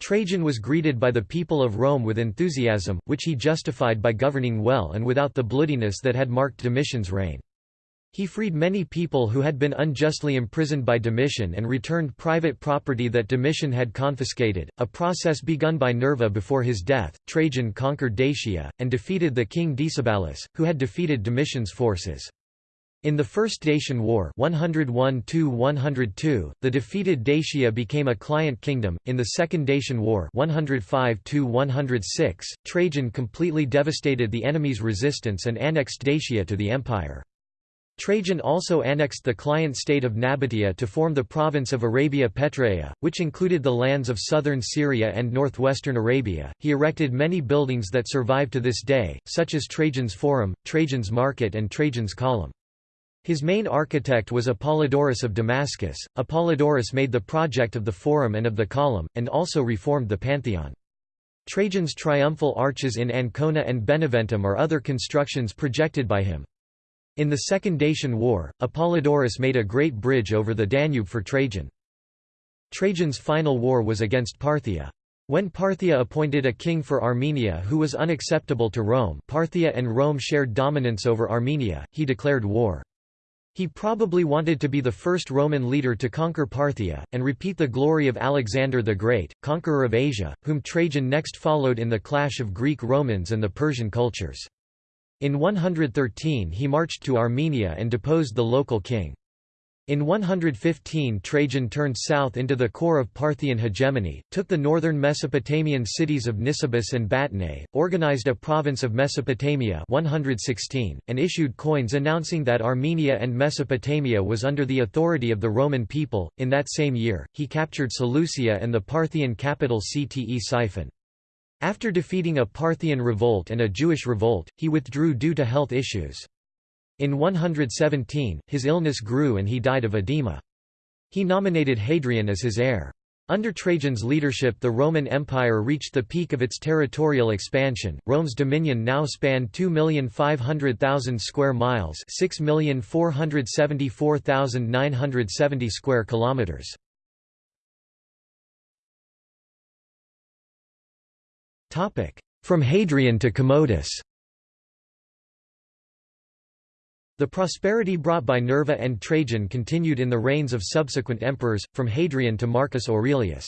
Trajan was greeted by the people of Rome with enthusiasm, which he justified by governing well and without the bloodiness that had marked Domitian's reign. He freed many people who had been unjustly imprisoned by Domitian and returned private property that Domitian had confiscated, a process begun by Nerva before his death. Trajan conquered Dacia, and defeated the king Decebalus, who had defeated Domitian's forces. In the First Dacian War 101 the defeated Dacia became a client kingdom. In the Second Dacian War 105 Trajan completely devastated the enemy's resistance and annexed Dacia to the empire. Trajan also annexed the client state of Nabatea to form the province of Arabia Petraea, which included the lands of southern Syria and northwestern Arabia. He erected many buildings that survive to this day, such as Trajan's Forum, Trajan's Market, and Trajan's Column. His main architect was Apollodorus of Damascus. Apollodorus made the project of the Forum and of the Column, and also reformed the Pantheon. Trajan's triumphal arches in Ancona and Beneventum are other constructions projected by him. In the Second Dacian War, Apollodorus made a great bridge over the Danube for Trajan. Trajan's final war was against Parthia. When Parthia appointed a king for Armenia who was unacceptable to Rome Parthia and Rome shared dominance over Armenia, he declared war. He probably wanted to be the first Roman leader to conquer Parthia, and repeat the glory of Alexander the Great, conqueror of Asia, whom Trajan next followed in the clash of Greek Romans and the Persian cultures. In 113 he marched to Armenia and deposed the local king. In 115 Trajan turned south into the core of Parthian hegemony, took the northern Mesopotamian cities of Nisibis and Batnae, organized a province of Mesopotamia 116, and issued coins announcing that Armenia and Mesopotamia was under the authority of the Roman people. In that same year, he captured Seleucia and the Parthian capital Ctesiphon. After defeating a Parthian revolt and a Jewish revolt, he withdrew due to health issues. In 117, his illness grew and he died of edema. He nominated Hadrian as his heir. Under Trajan's leadership the Roman Empire reached the peak of its territorial expansion. Rome's dominion now spanned 2,500,000 square miles, 6,474,970 square kilometers. From Hadrian to Commodus. The prosperity brought by Nerva and Trajan continued in the reigns of subsequent emperors, from Hadrian to Marcus Aurelius.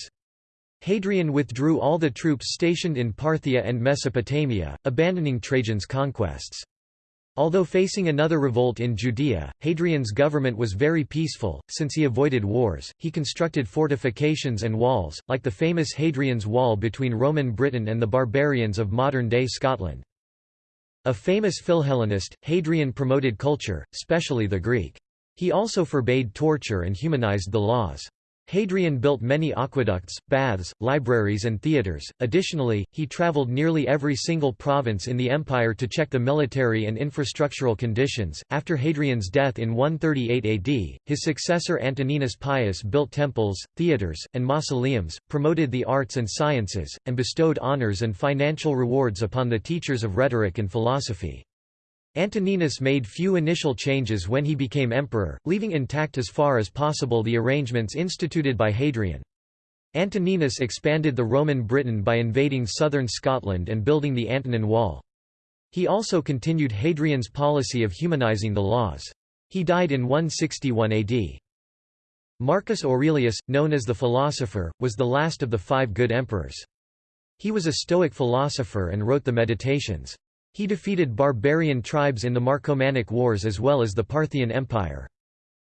Hadrian withdrew all the troops stationed in Parthia and Mesopotamia, abandoning Trajan's conquests. Although facing another revolt in Judea, Hadrian's government was very peaceful, since he avoided wars. He constructed fortifications and walls, like the famous Hadrian's Wall between Roman Britain and the barbarians of modern-day Scotland. A famous Philhellenist, Hadrian promoted culture, especially the Greek. He also forbade torture and humanized the laws. Hadrian built many aqueducts, baths, libraries and theatres. Additionally, he traveled nearly every single province in the empire to check the military and infrastructural conditions. After Hadrian's death in 138 AD, his successor Antoninus Pius built temples, theatres, and mausoleums, promoted the arts and sciences, and bestowed honors and financial rewards upon the teachers of rhetoric and philosophy. Antoninus made few initial changes when he became emperor, leaving intact as far as possible the arrangements instituted by Hadrian. Antoninus expanded the Roman Britain by invading southern Scotland and building the Antonine Wall. He also continued Hadrian's policy of humanizing the laws. He died in 161 AD. Marcus Aurelius, known as the philosopher, was the last of the five good emperors. He was a Stoic philosopher and wrote the Meditations. He defeated barbarian tribes in the Marcomannic Wars as well as the Parthian Empire.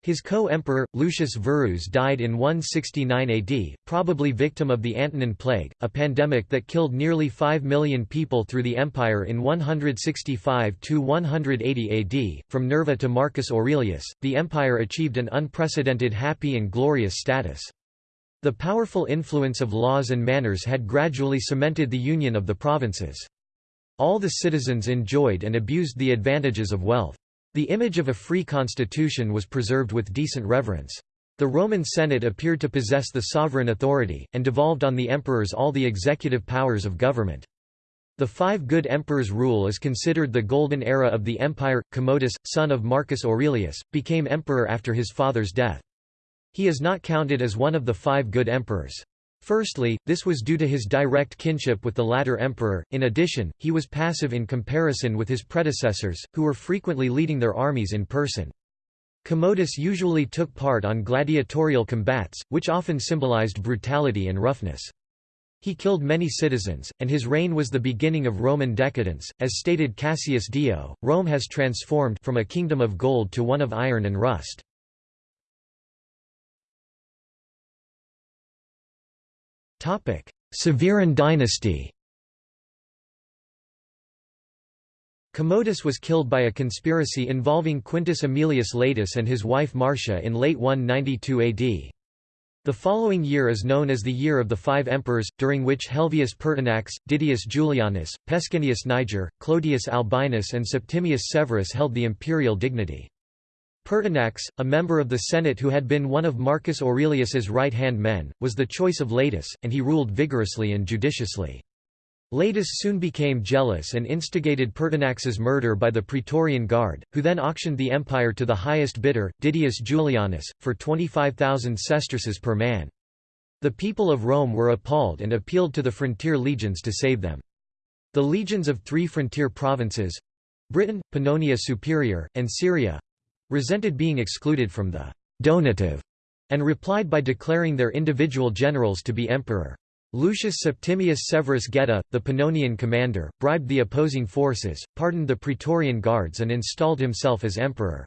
His co-emperor, Lucius Verus died in 169 AD, probably victim of the Antonine Plague, a pandemic that killed nearly 5 million people through the empire in 165–180 AD. From Nerva to Marcus Aurelius, the empire achieved an unprecedented happy and glorious status. The powerful influence of laws and manners had gradually cemented the union of the provinces. All the citizens enjoyed and abused the advantages of wealth. The image of a free constitution was preserved with decent reverence. The Roman Senate appeared to possess the sovereign authority, and devolved on the emperors all the executive powers of government. The Five Good Emperors' rule is considered the golden era of the empire. Commodus, son of Marcus Aurelius, became emperor after his father's death. He is not counted as one of the five good emperors. Firstly, this was due to his direct kinship with the latter emperor, in addition, he was passive in comparison with his predecessors, who were frequently leading their armies in person. Commodus usually took part on gladiatorial combats, which often symbolized brutality and roughness. He killed many citizens, and his reign was the beginning of Roman decadence. As stated Cassius Dio, Rome has transformed from a kingdom of gold to one of iron and rust. Severan dynasty Commodus was killed by a conspiracy involving Quintus Aemilius Laetus and his wife Marcia in late 192 AD. The following year is known as the Year of the Five Emperors, during which Helvius Pertinax, Didius Julianus, Pescennius Niger, Clodius Albinus and Septimius Severus held the imperial dignity. Pertinax, a member of the Senate who had been one of Marcus Aurelius's right-hand men, was the choice of Laetus, and he ruled vigorously and judiciously. Laetus soon became jealous and instigated Pertinax's murder by the Praetorian Guard, who then auctioned the empire to the highest bidder, Didius Julianus, for 25,000 sesterces per man. The people of Rome were appalled and appealed to the frontier legions to save them. The legions of three frontier provinces—Britain, Pannonia Superior, and Syria, resented being excluded from the donative, and replied by declaring their individual generals to be emperor. Lucius Septimius Severus Geta, the Pannonian commander, bribed the opposing forces, pardoned the Praetorian guards and installed himself as emperor.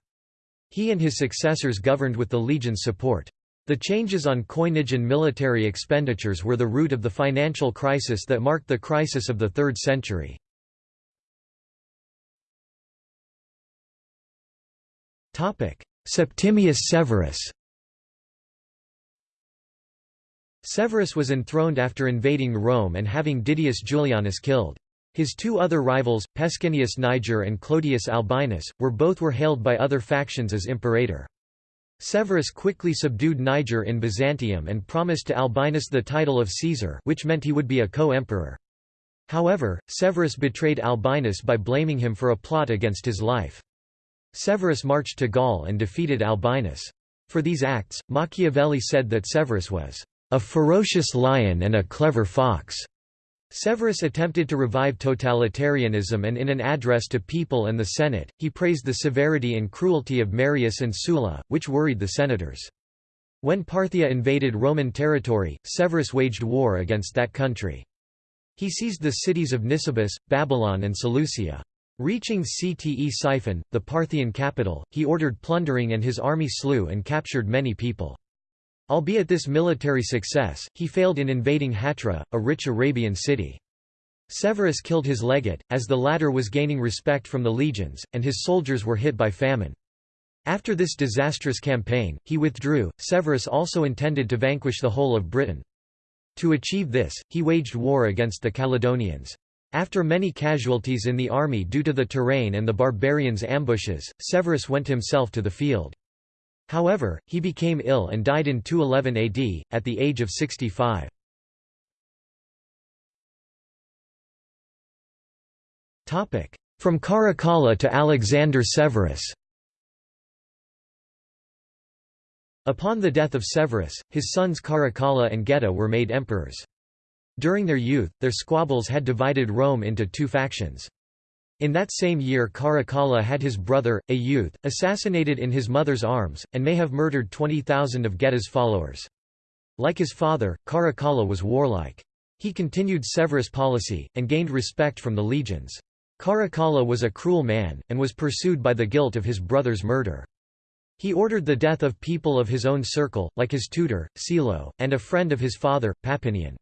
He and his successors governed with the legion's support. The changes on coinage and military expenditures were the root of the financial crisis that marked the crisis of the 3rd century. Septimius Severus Severus was enthroned after invading Rome and having Didius Julianus killed. His two other rivals, Pescennius Niger and Clodius Albinus, were both were hailed by other factions as imperator. Severus quickly subdued Niger in Byzantium and promised to Albinus the title of Caesar which meant he would be a co-emperor. However, Severus betrayed Albinus by blaming him for a plot against his life. Severus marched to Gaul and defeated Albinus. For these acts, Machiavelli said that Severus was a ferocious lion and a clever fox. Severus attempted to revive totalitarianism and in an address to people and the Senate, he praised the severity and cruelty of Marius and Sulla, which worried the senators. When Parthia invaded Roman territory, Severus waged war against that country. He seized the cities of Nisibis, Babylon and Seleucia. Reaching Ctesiphon, the Parthian capital, he ordered plundering and his army slew and captured many people. Albeit this military success, he failed in invading Hatra, a rich Arabian city. Severus killed his legate, as the latter was gaining respect from the legions, and his soldiers were hit by famine. After this disastrous campaign, he withdrew. Severus also intended to vanquish the whole of Britain. To achieve this, he waged war against the Caledonians. After many casualties in the army due to the terrain and the barbarians' ambushes, Severus went himself to the field. However, he became ill and died in 211 AD, at the age of 65. From Caracalla to Alexander Severus Upon the death of Severus, his sons Caracalla and Geta were made emperors. During their youth, their squabbles had divided Rome into two factions. In that same year Caracalla had his brother, a youth, assassinated in his mother's arms, and may have murdered 20,000 of Geta's followers. Like his father, Caracalla was warlike. He continued Severus' policy, and gained respect from the legions. Caracalla was a cruel man, and was pursued by the guilt of his brother's murder. He ordered the death of people of his own circle, like his tutor, Silo, and a friend of his father, Papinian.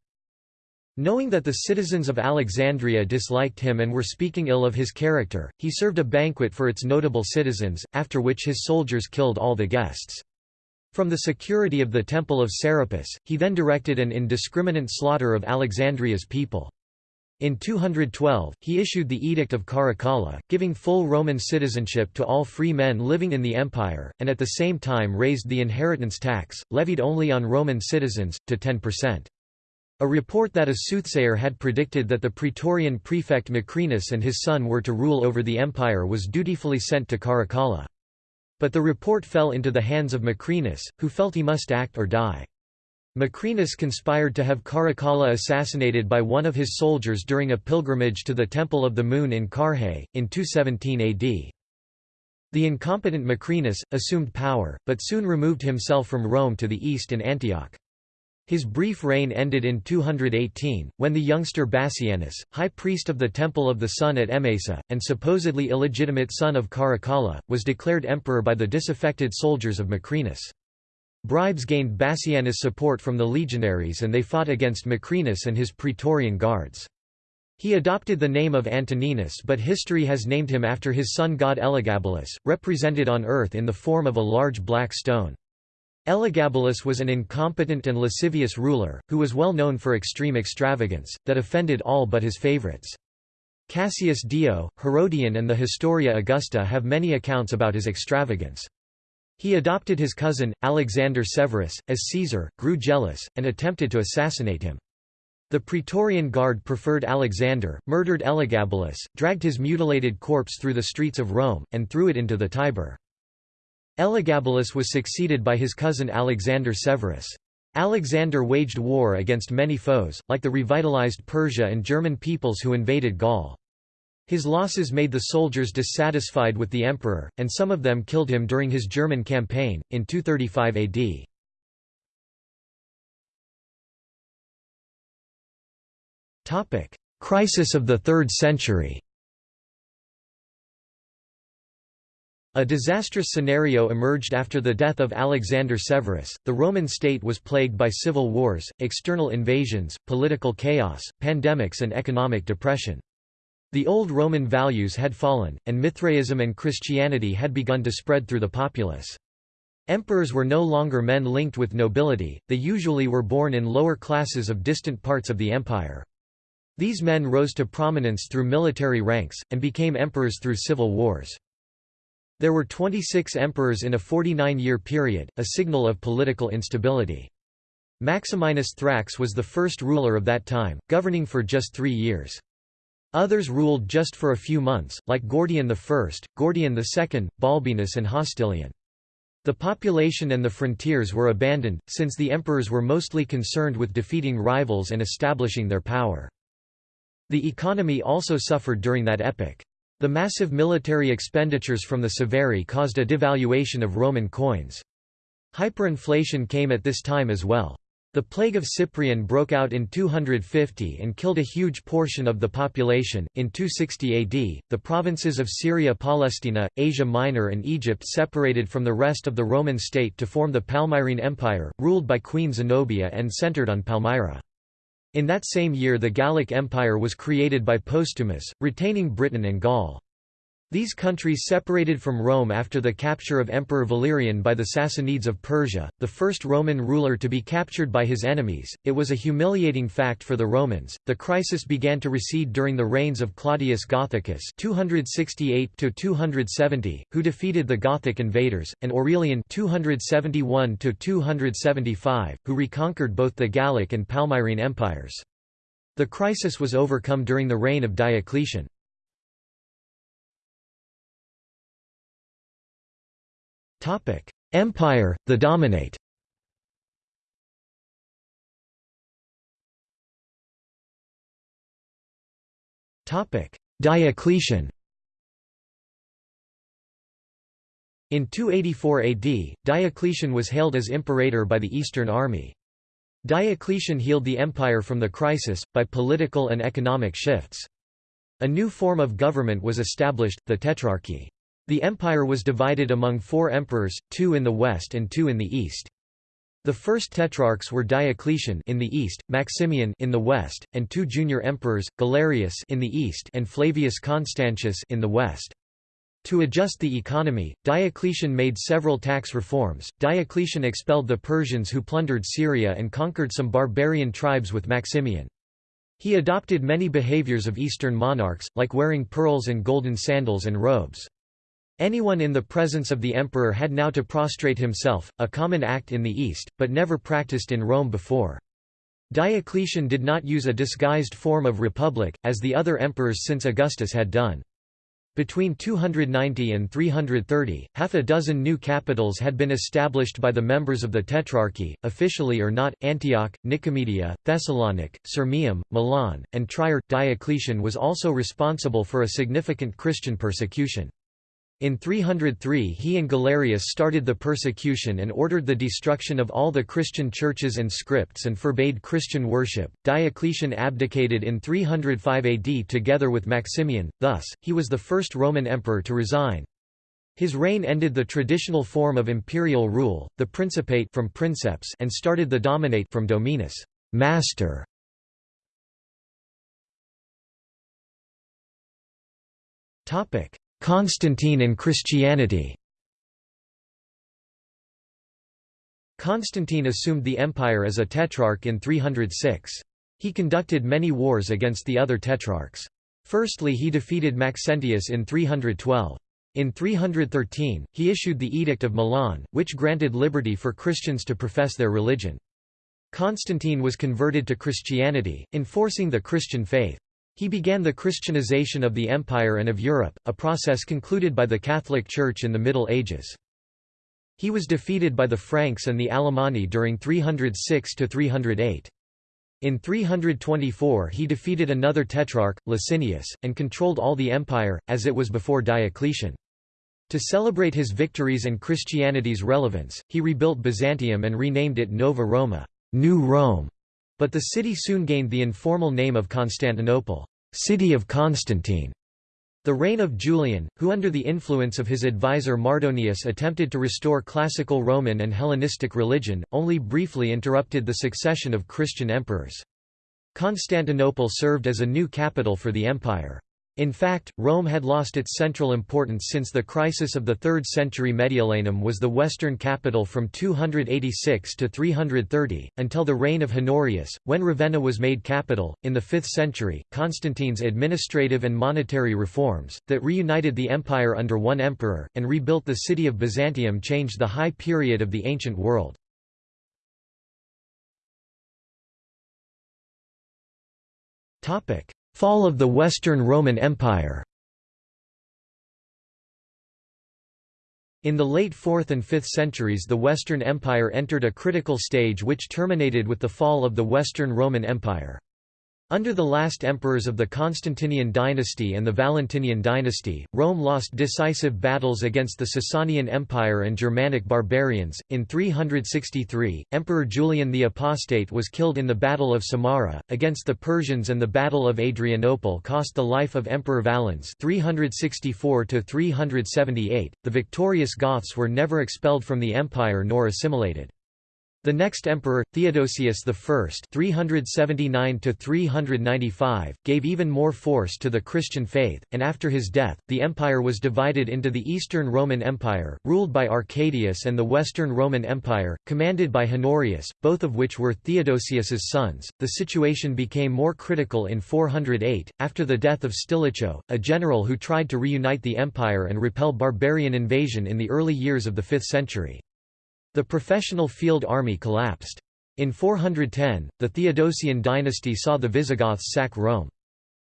Knowing that the citizens of Alexandria disliked him and were speaking ill of his character, he served a banquet for its notable citizens, after which his soldiers killed all the guests. From the security of the Temple of Serapis, he then directed an indiscriminate slaughter of Alexandria's people. In 212, he issued the Edict of Caracalla, giving full Roman citizenship to all free men living in the empire, and at the same time raised the inheritance tax, levied only on Roman citizens, to 10%. A report that a soothsayer had predicted that the Praetorian prefect Macrinus and his son were to rule over the empire was dutifully sent to Caracalla. But the report fell into the hands of Macrinus, who felt he must act or die. Macrinus conspired to have Caracalla assassinated by one of his soldiers during a pilgrimage to the Temple of the Moon in Carrhae, in 217 AD. The incompetent Macrinus, assumed power, but soon removed himself from Rome to the east in Antioch. His brief reign ended in 218, when the youngster Bassianus, high priest of the Temple of the Sun at Emesa, and supposedly illegitimate son of Caracalla, was declared emperor by the disaffected soldiers of Macrinus. Bribes gained Bassianus support from the legionaries and they fought against Macrinus and his Praetorian guards. He adopted the name of Antoninus but history has named him after his sun god Elagabalus, represented on earth in the form of a large black stone. Elagabalus was an incompetent and lascivious ruler, who was well known for extreme extravagance, that offended all but his favorites. Cassius Dio, Herodian and the Historia Augusta have many accounts about his extravagance. He adopted his cousin, Alexander Severus, as Caesar, grew jealous, and attempted to assassinate him. The Praetorian Guard preferred Alexander, murdered Elagabalus, dragged his mutilated corpse through the streets of Rome, and threw it into the Tiber. Elagabalus was succeeded by his cousin Alexander Severus. Alexander waged war against many foes, like the revitalized Persia and German peoples who invaded Gaul. His losses made the soldiers dissatisfied with the emperor, and some of them killed him during his German campaign, in 235 AD. Crisis of the 3rd century A disastrous scenario emerged after the death of Alexander Severus. The Roman state was plagued by civil wars, external invasions, political chaos, pandemics, and economic depression. The old Roman values had fallen, and Mithraism and Christianity had begun to spread through the populace. Emperors were no longer men linked with nobility, they usually were born in lower classes of distant parts of the empire. These men rose to prominence through military ranks, and became emperors through civil wars. There were 26 emperors in a 49-year period, a signal of political instability. Maximinus Thrax was the first ruler of that time, governing for just three years. Others ruled just for a few months, like Gordian I, Gordian II, Balbinus and Hostilian. The population and the frontiers were abandoned, since the emperors were mostly concerned with defeating rivals and establishing their power. The economy also suffered during that epoch. The massive military expenditures from the Severi caused a devaluation of Roman coins. Hyperinflation came at this time as well. The plague of Cyprian broke out in 250 and killed a huge portion of the population. In 260 AD, the provinces of Syria, Palestina, Asia Minor, and Egypt separated from the rest of the Roman state to form the Palmyrene Empire, ruled by Queen Zenobia and centered on Palmyra. In that same year the Gallic Empire was created by Postumus, retaining Britain and Gaul. These countries separated from Rome after the capture of Emperor Valerian by the Sassanids of Persia, the first Roman ruler to be captured by his enemies. It was a humiliating fact for the Romans. The crisis began to recede during the reigns of Claudius Gothicus (268–270), who defeated the Gothic invaders, and Aurelian (271–275), who reconquered both the Gallic and Palmyrene empires. The crisis was overcome during the reign of Diocletian. Empire, the dominate Diocletian In 284 AD, Diocletian was hailed as imperator by the Eastern Army. Diocletian healed the empire from the crisis, by political and economic shifts. A new form of government was established, the Tetrarchy. The empire was divided among four emperors, two in the west and two in the east. The first tetrarchs were Diocletian in the east, Maximian in the west, and two junior emperors, Galerius in the east and Flavius Constantius in the west. To adjust the economy, Diocletian made several tax reforms. Diocletian expelled the Persians who plundered Syria and conquered some barbarian tribes with Maximian. He adopted many behaviors of Eastern monarchs, like wearing pearls and golden sandals and robes. Anyone in the presence of the emperor had now to prostrate himself, a common act in the East, but never practiced in Rome before. Diocletian did not use a disguised form of republic, as the other emperors since Augustus had done. Between 290 and 330, half a dozen new capitals had been established by the members of the Tetrarchy, officially or not, Antioch, Nicomedia, Thessalonica, Sirmium, Milan, and Trier. Diocletian was also responsible for a significant Christian persecution. In 303 he and Galerius started the persecution and ordered the destruction of all the Christian churches and scripts and forbade Christian worship. Diocletian abdicated in 305 AD together with Maximian, thus, he was the first Roman emperor to resign. His reign ended the traditional form of imperial rule, the principate from princeps and started the dominate from dominus master. Topic Constantine and Christianity Constantine assumed the empire as a tetrarch in 306. He conducted many wars against the other tetrarchs. Firstly he defeated Maxentius in 312. In 313, he issued the Edict of Milan, which granted liberty for Christians to profess their religion. Constantine was converted to Christianity, enforcing the Christian faith. He began the Christianization of the Empire and of Europe, a process concluded by the Catholic Church in the Middle Ages. He was defeated by the Franks and the Alemanni during 306–308. In 324 he defeated another tetrarch, Licinius, and controlled all the empire, as it was before Diocletian. To celebrate his victories and Christianity's relevance, he rebuilt Byzantium and renamed it Nova Roma New Rome", but the city soon gained the informal name of Constantinople, city of Constantine. The reign of Julian, who under the influence of his advisor Mardonius attempted to restore classical Roman and Hellenistic religion, only briefly interrupted the succession of Christian emperors. Constantinople served as a new capital for the empire. In fact, Rome had lost its central importance since the crisis of the 3rd century Mediolanum was the western capital from 286 to 330, until the reign of Honorius, when Ravenna was made capital. In the 5th century, Constantine's administrative and monetary reforms, that reunited the empire under one emperor, and rebuilt the city of Byzantium changed the high period of the ancient world. Fall of the Western Roman Empire In the late 4th and 5th centuries the Western Empire entered a critical stage which terminated with the fall of the Western Roman Empire. Under the last emperors of the Constantinian dynasty and the Valentinian dynasty, Rome lost decisive battles against the Sasanian Empire and Germanic barbarians. In 363, Emperor Julian the Apostate was killed in the Battle of Samarra against the Persians, and the Battle of Adrianople cost the life of Emperor Valens. 364 to 378. The victorious Goths were never expelled from the empire nor assimilated. The next emperor, Theodosius I (379–395), gave even more force to the Christian faith, and after his death, the empire was divided into the Eastern Roman Empire, ruled by Arcadius, and the Western Roman Empire, commanded by Honorius, both of which were Theodosius's sons. The situation became more critical in 408, after the death of Stilicho, a general who tried to reunite the empire and repel barbarian invasion in the early years of the 5th century. The professional field army collapsed. In 410, the Theodosian dynasty saw the Visigoths sack Rome.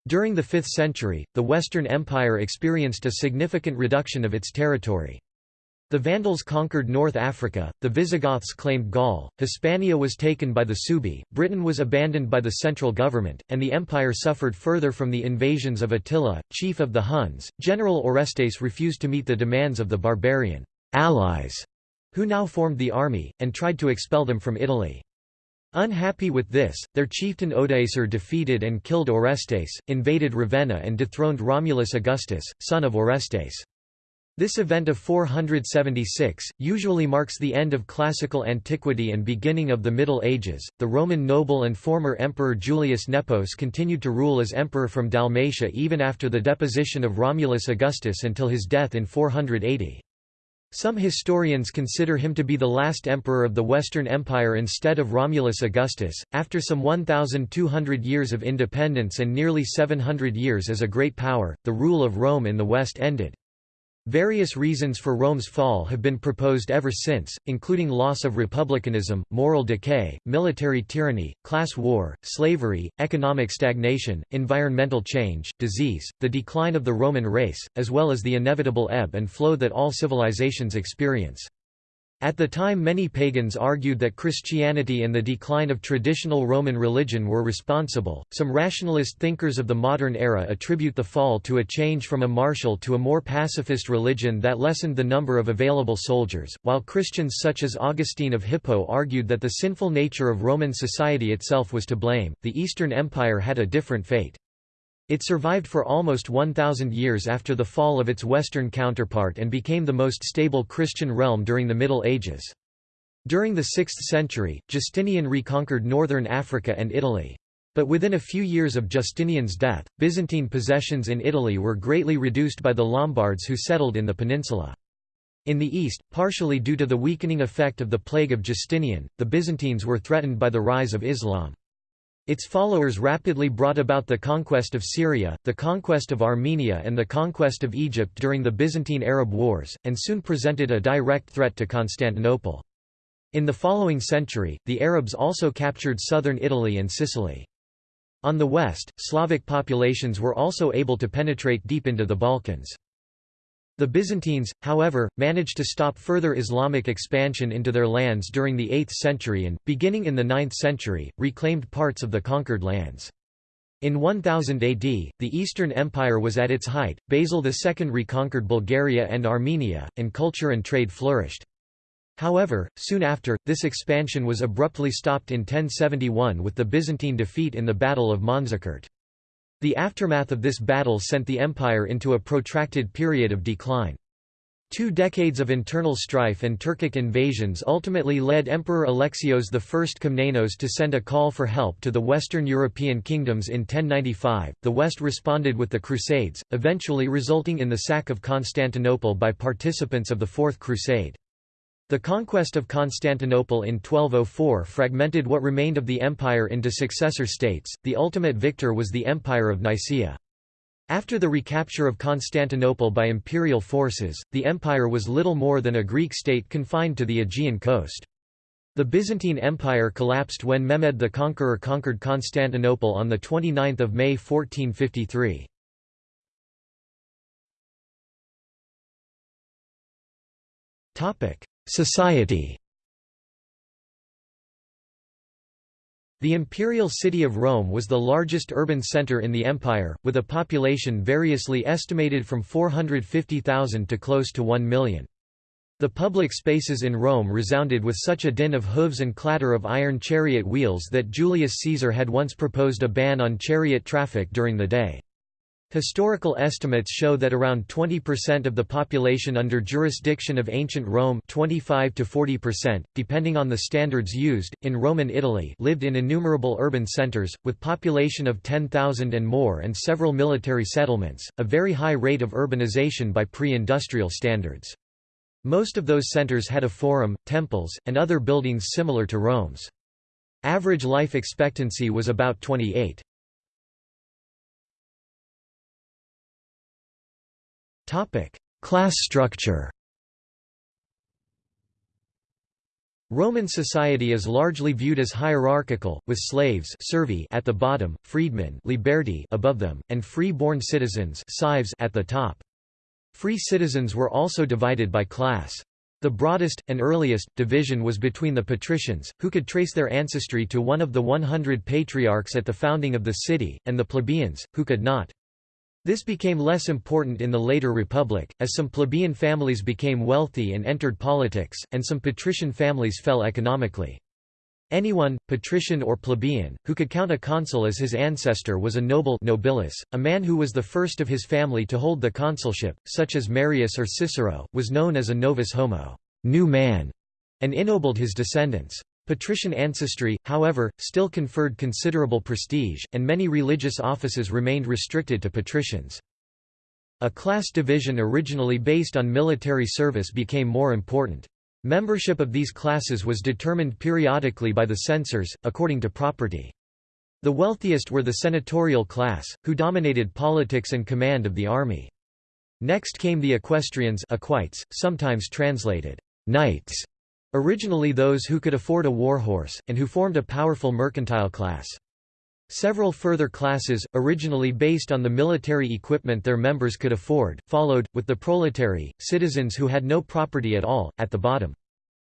During the 5th century, the Western Empire experienced a significant reduction of its territory. The Vandals conquered North Africa, the Visigoths claimed Gaul, Hispania was taken by the Suebi, Britain was abandoned by the central government, and the empire suffered further from the invasions of Attila, chief of the Huns. General Orestes refused to meet the demands of the barbarian allies who now formed the army, and tried to expel them from Italy. Unhappy with this, their chieftain Odoacer defeated and killed Orestes, invaded Ravenna and dethroned Romulus Augustus, son of Orestes. This event of 476 usually marks the end of classical antiquity and beginning of the Middle Ages. The Roman noble and former emperor Julius Nepos continued to rule as emperor from Dalmatia even after the deposition of Romulus Augustus until his death in 480. Some historians consider him to be the last emperor of the Western Empire instead of Romulus Augustus. After some 1,200 years of independence and nearly 700 years as a great power, the rule of Rome in the West ended. Various reasons for Rome's fall have been proposed ever since, including loss of republicanism, moral decay, military tyranny, class war, slavery, economic stagnation, environmental change, disease, the decline of the Roman race, as well as the inevitable ebb and flow that all civilizations experience. At the time many pagans argued that Christianity and the decline of traditional Roman religion were responsible. Some rationalist thinkers of the modern era attribute the fall to a change from a martial to a more pacifist religion that lessened the number of available soldiers, while Christians such as Augustine of Hippo argued that the sinful nature of Roman society itself was to blame. The Eastern Empire had a different fate. It survived for almost 1,000 years after the fall of its Western counterpart and became the most stable Christian realm during the Middle Ages. During the 6th century, Justinian reconquered northern Africa and Italy. But within a few years of Justinian's death, Byzantine possessions in Italy were greatly reduced by the Lombards who settled in the peninsula. In the east, partially due to the weakening effect of the plague of Justinian, the Byzantines were threatened by the rise of Islam. Its followers rapidly brought about the conquest of Syria, the conquest of Armenia and the conquest of Egypt during the Byzantine-Arab Wars, and soon presented a direct threat to Constantinople. In the following century, the Arabs also captured southern Italy and Sicily. On the west, Slavic populations were also able to penetrate deep into the Balkans. The Byzantines, however, managed to stop further Islamic expansion into their lands during the 8th century and, beginning in the 9th century, reclaimed parts of the conquered lands. In 1000 AD, the Eastern Empire was at its height, Basil II reconquered Bulgaria and Armenia, and culture and trade flourished. However, soon after, this expansion was abruptly stopped in 1071 with the Byzantine defeat in the Battle of Manzikert. The aftermath of this battle sent the empire into a protracted period of decline. Two decades of internal strife and Turkic invasions ultimately led Emperor Alexios I Komnenos to send a call for help to the Western European kingdoms in 1095. The West responded with the Crusades, eventually resulting in the sack of Constantinople by participants of the Fourth Crusade. The conquest of Constantinople in 1204 fragmented what remained of the empire into successor states, the ultimate victor was the Empire of Nicaea. After the recapture of Constantinople by imperial forces, the empire was little more than a Greek state confined to the Aegean coast. The Byzantine Empire collapsed when Mehmed the Conqueror conquered Constantinople on 29 May 1453. Society The imperial city of Rome was the largest urban center in the empire, with a population variously estimated from 450,000 to close to 1 million. The public spaces in Rome resounded with such a din of hooves and clatter of iron chariot wheels that Julius Caesar had once proposed a ban on chariot traffic during the day. Historical estimates show that around 20% of the population under jurisdiction of ancient Rome 25 to 40%, depending on the standards used, in Roman Italy lived in innumerable urban centers, with population of 10,000 and more and several military settlements, a very high rate of urbanization by pre-industrial standards. Most of those centers had a forum, temples, and other buildings similar to Rome's. Average life expectancy was about 28. Class structure Roman society is largely viewed as hierarchical, with slaves servi at the bottom, freedmen liberti above them, and free-born citizens at the top. Free citizens were also divided by class. The broadest, and earliest, division was between the patricians, who could trace their ancestry to one of the 100 patriarchs at the founding of the city, and the plebeians, who could not. This became less important in the later Republic, as some plebeian families became wealthy and entered politics, and some patrician families fell economically. Anyone, patrician or plebeian, who could count a consul as his ancestor was a noble nobilis, a man who was the first of his family to hold the consulship, such as Marius or Cicero, was known as a novus homo new man", and ennobled his descendants. Patrician ancestry, however, still conferred considerable prestige, and many religious offices remained restricted to patricians. A class division originally based on military service became more important. Membership of these classes was determined periodically by the censors, according to property. The wealthiest were the senatorial class, who dominated politics and command of the army. Next came the equestrians equites, sometimes translated, knights, Originally those who could afford a warhorse, and who formed a powerful mercantile class. Several further classes, originally based on the military equipment their members could afford, followed, with the proletarii, citizens who had no property at all, at the bottom.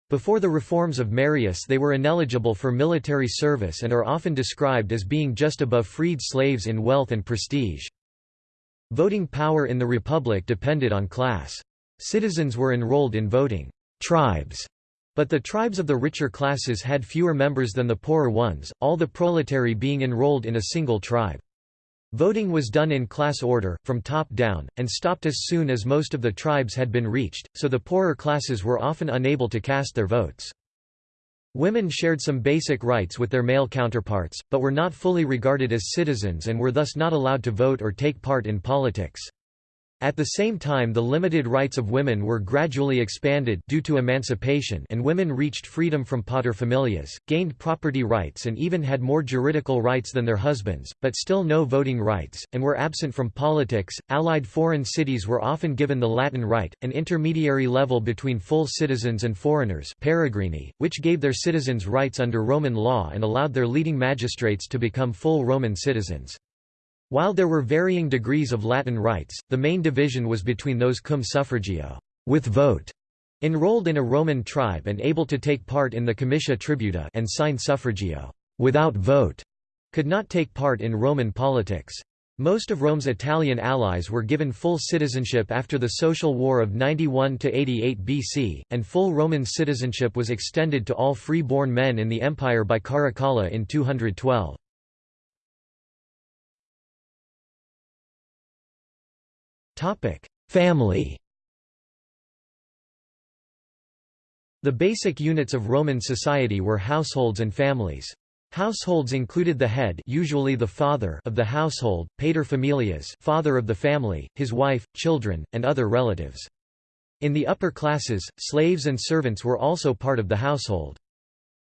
Before the reforms of Marius they were ineligible for military service and are often described as being just above freed slaves in wealth and prestige. Voting power in the Republic depended on class. Citizens were enrolled in voting tribes but the tribes of the richer classes had fewer members than the poorer ones, all the proletarii being enrolled in a single tribe. Voting was done in class order, from top down, and stopped as soon as most of the tribes had been reached, so the poorer classes were often unable to cast their votes. Women shared some basic rights with their male counterparts, but were not fully regarded as citizens and were thus not allowed to vote or take part in politics. At the same time the limited rights of women were gradually expanded due to emancipation and women reached freedom from paterfamilias, gained property rights and even had more juridical rights than their husbands, but still no voting rights, and were absent from politics. Allied foreign cities were often given the Latin right, an intermediary level between full citizens and foreigners peregrini, which gave their citizens rights under Roman law and allowed their leading magistrates to become full Roman citizens. While there were varying degrees of Latin rights, the main division was between those cum suffragio with vote, enrolled in a Roman tribe and able to take part in the comitia tributa and sine suffragio without vote, could not take part in Roman politics. Most of Rome's Italian allies were given full citizenship after the Social War of 91–88 BC, and full Roman citizenship was extended to all free-born men in the empire by Caracalla in 212. Family The basic units of Roman society were households and families. Households included the head usually the father of the household, paterfamilias father of the family, his wife, children, and other relatives. In the upper classes, slaves and servants were also part of the household.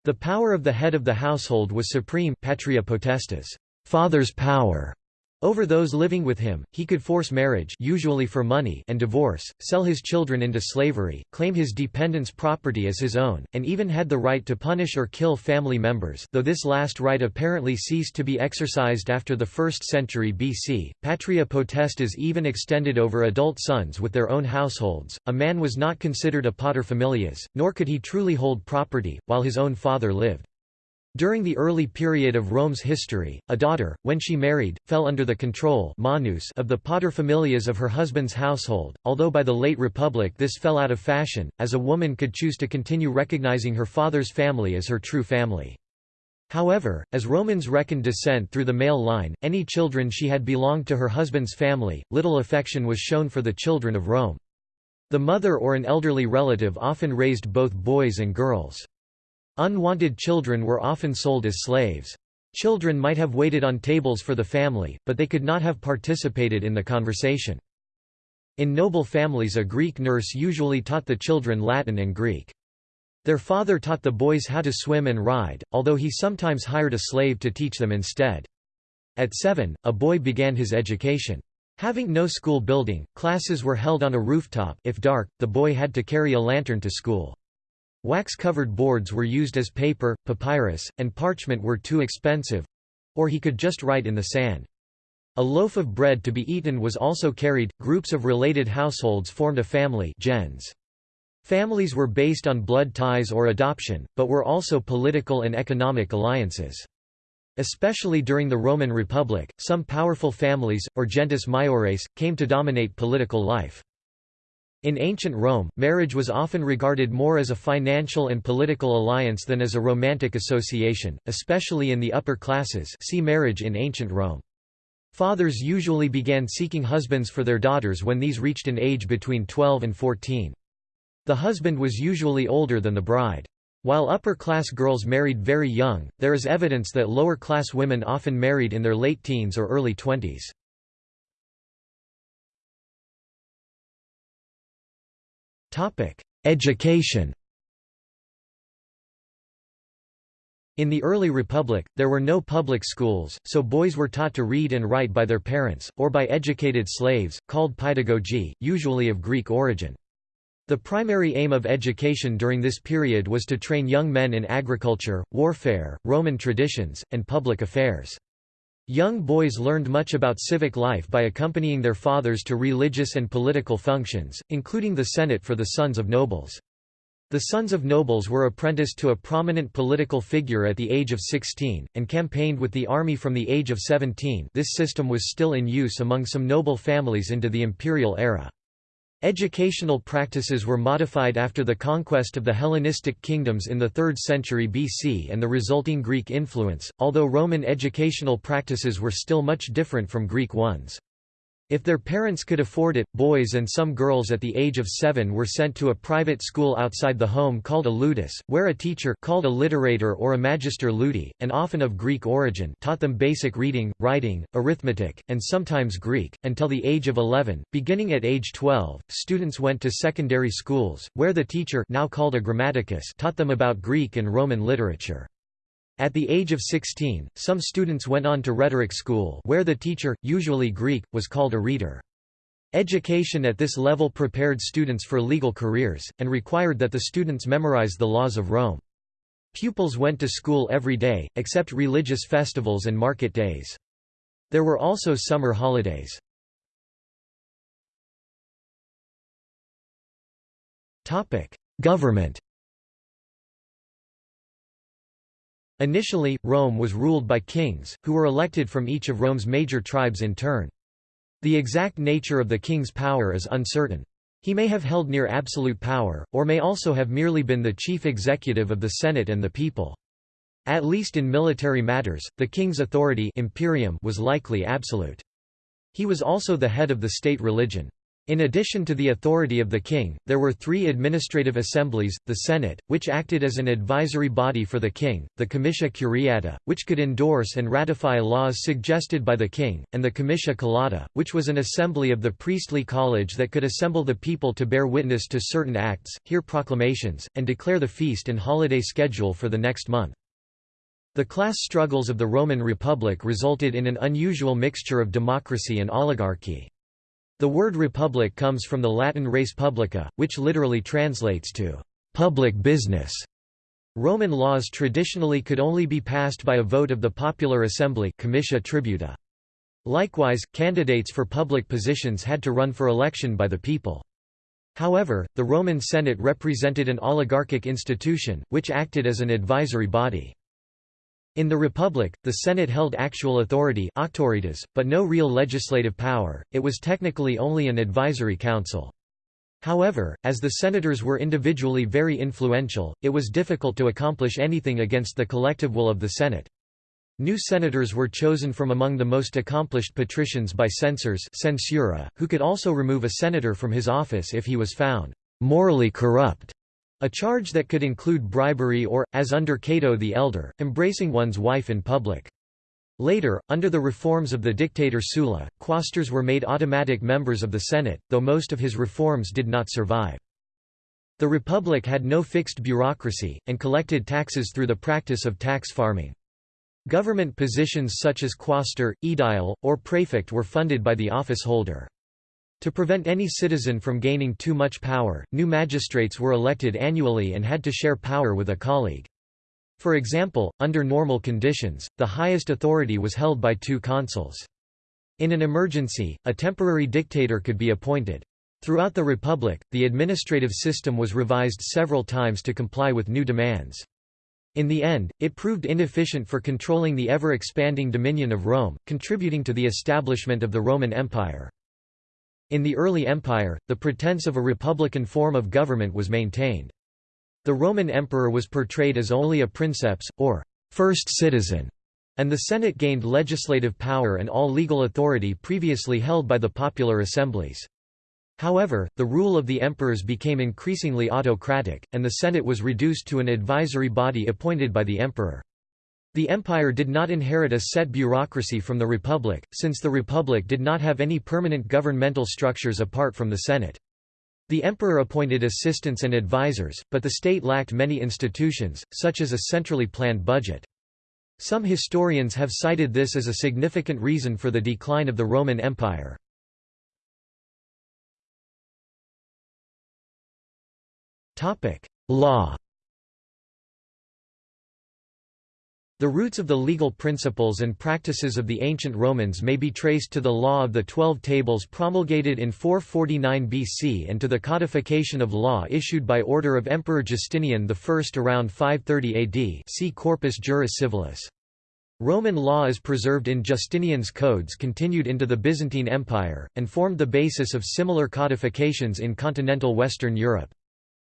The power of the head of the household was supreme patria potestas, father's power, over those living with him, he could force marriage usually for money and divorce, sell his children into slavery, claim his dependents' property as his own, and even had the right to punish or kill family members though this last right apparently ceased to be exercised after the 1st century BC. Patria potestas even extended over adult sons with their own households. A man was not considered a paterfamilias, nor could he truly hold property, while his own father lived. During the early period of Rome's history, a daughter, when she married, fell under the control manus of the paterfamilias of her husband's household, although by the late Republic this fell out of fashion, as a woman could choose to continue recognizing her father's family as her true family. However, as Romans reckoned descent through the male line, any children she had belonged to her husband's family, little affection was shown for the children of Rome. The mother or an elderly relative often raised both boys and girls. Unwanted children were often sold as slaves. Children might have waited on tables for the family, but they could not have participated in the conversation. In noble families a Greek nurse usually taught the children Latin and Greek. Their father taught the boys how to swim and ride, although he sometimes hired a slave to teach them instead. At seven, a boy began his education. Having no school building, classes were held on a rooftop if dark, the boy had to carry a lantern to school. Wax-covered boards were used as paper, papyrus, and parchment were too expensive—or he could just write in the sand. A loaf of bread to be eaten was also carried. Groups of related households formed a family gens. Families were based on blood ties or adoption, but were also political and economic alliances. Especially during the Roman Republic, some powerful families, or gentes maiores, came to dominate political life. In ancient Rome, marriage was often regarded more as a financial and political alliance than as a romantic association, especially in the upper classes see marriage in ancient Rome. Fathers usually began seeking husbands for their daughters when these reached an age between 12 and 14. The husband was usually older than the bride. While upper-class girls married very young, there is evidence that lower-class women often married in their late teens or early twenties. Education In the early Republic, there were no public schools, so boys were taught to read and write by their parents, or by educated slaves, called paedagogi, usually of Greek origin. The primary aim of education during this period was to train young men in agriculture, warfare, Roman traditions, and public affairs. Young boys learned much about civic life by accompanying their fathers to religious and political functions, including the Senate for the sons of nobles. The sons of nobles were apprenticed to a prominent political figure at the age of 16, and campaigned with the army from the age of 17 this system was still in use among some noble families into the imperial era. Educational practices were modified after the conquest of the Hellenistic kingdoms in the 3rd century BC and the resulting Greek influence, although Roman educational practices were still much different from Greek ones. If their parents could afford it, boys and some girls at the age of seven were sent to a private school outside the home called a ludus, where a teacher called a literator or a magister ludi, and often of Greek origin taught them basic reading, writing, arithmetic, and sometimes Greek, until the age of 11. Beginning at age 12, students went to secondary schools, where the teacher now called a grammaticus taught them about Greek and Roman literature. At the age of 16, some students went on to rhetoric school where the teacher, usually Greek, was called a rhetor. Education at this level prepared students for legal careers, and required that the students memorize the laws of Rome. Pupils went to school every day, except religious festivals and market days. There were also summer holidays. Government Initially, Rome was ruled by kings, who were elected from each of Rome's major tribes in turn. The exact nature of the king's power is uncertain. He may have held near absolute power, or may also have merely been the chief executive of the Senate and the people. At least in military matters, the king's authority imperium was likely absolute. He was also the head of the state religion. In addition to the authority of the king, there were three administrative assemblies, the Senate, which acted as an advisory body for the king, the Comitia Curiata, which could endorse and ratify laws suggested by the king, and the Comitia Calata, which was an assembly of the priestly college that could assemble the people to bear witness to certain acts, hear proclamations, and declare the feast and holiday schedule for the next month. The class struggles of the Roman Republic resulted in an unusual mixture of democracy and oligarchy. The word republic comes from the Latin res publica, which literally translates to public business. Roman laws traditionally could only be passed by a vote of the popular assembly comitia tributa. Likewise, candidates for public positions had to run for election by the people. However, the Roman Senate represented an oligarchic institution, which acted as an advisory body. In the Republic, the Senate held actual authority but no real legislative power, it was technically only an advisory council. However, as the senators were individually very influential, it was difficult to accomplish anything against the collective will of the Senate. New senators were chosen from among the most accomplished patricians by censors censura, who could also remove a senator from his office if he was found morally corrupt. A charge that could include bribery or, as under Cato the Elder, embracing one's wife in public. Later, under the reforms of the dictator Sulla, quaestors were made automatic members of the Senate, though most of his reforms did not survive. The Republic had no fixed bureaucracy, and collected taxes through the practice of tax farming. Government positions such as quaestor, aedile, or prefect were funded by the office holder. To prevent any citizen from gaining too much power, new magistrates were elected annually and had to share power with a colleague. For example, under normal conditions, the highest authority was held by two consuls. In an emergency, a temporary dictator could be appointed. Throughout the Republic, the administrative system was revised several times to comply with new demands. In the end, it proved inefficient for controlling the ever-expanding dominion of Rome, contributing to the establishment of the Roman Empire. In the early empire, the pretense of a republican form of government was maintained. The Roman emperor was portrayed as only a princeps, or first citizen, and the Senate gained legislative power and all legal authority previously held by the popular assemblies. However, the rule of the emperors became increasingly autocratic, and the Senate was reduced to an advisory body appointed by the emperor. The empire did not inherit a set bureaucracy from the republic, since the republic did not have any permanent governmental structures apart from the Senate. The emperor appointed assistants and advisors, but the state lacked many institutions, such as a centrally planned budget. Some historians have cited this as a significant reason for the decline of the Roman Empire. Law The roots of the legal principles and practices of the ancient Romans may be traced to the law of the Twelve Tables promulgated in 449 BC and to the codification of law issued by order of Emperor Justinian I around 530 AD see Corpus Juris Civilis. Roman law is preserved in Justinian's codes continued into the Byzantine Empire, and formed the basis of similar codifications in continental Western Europe.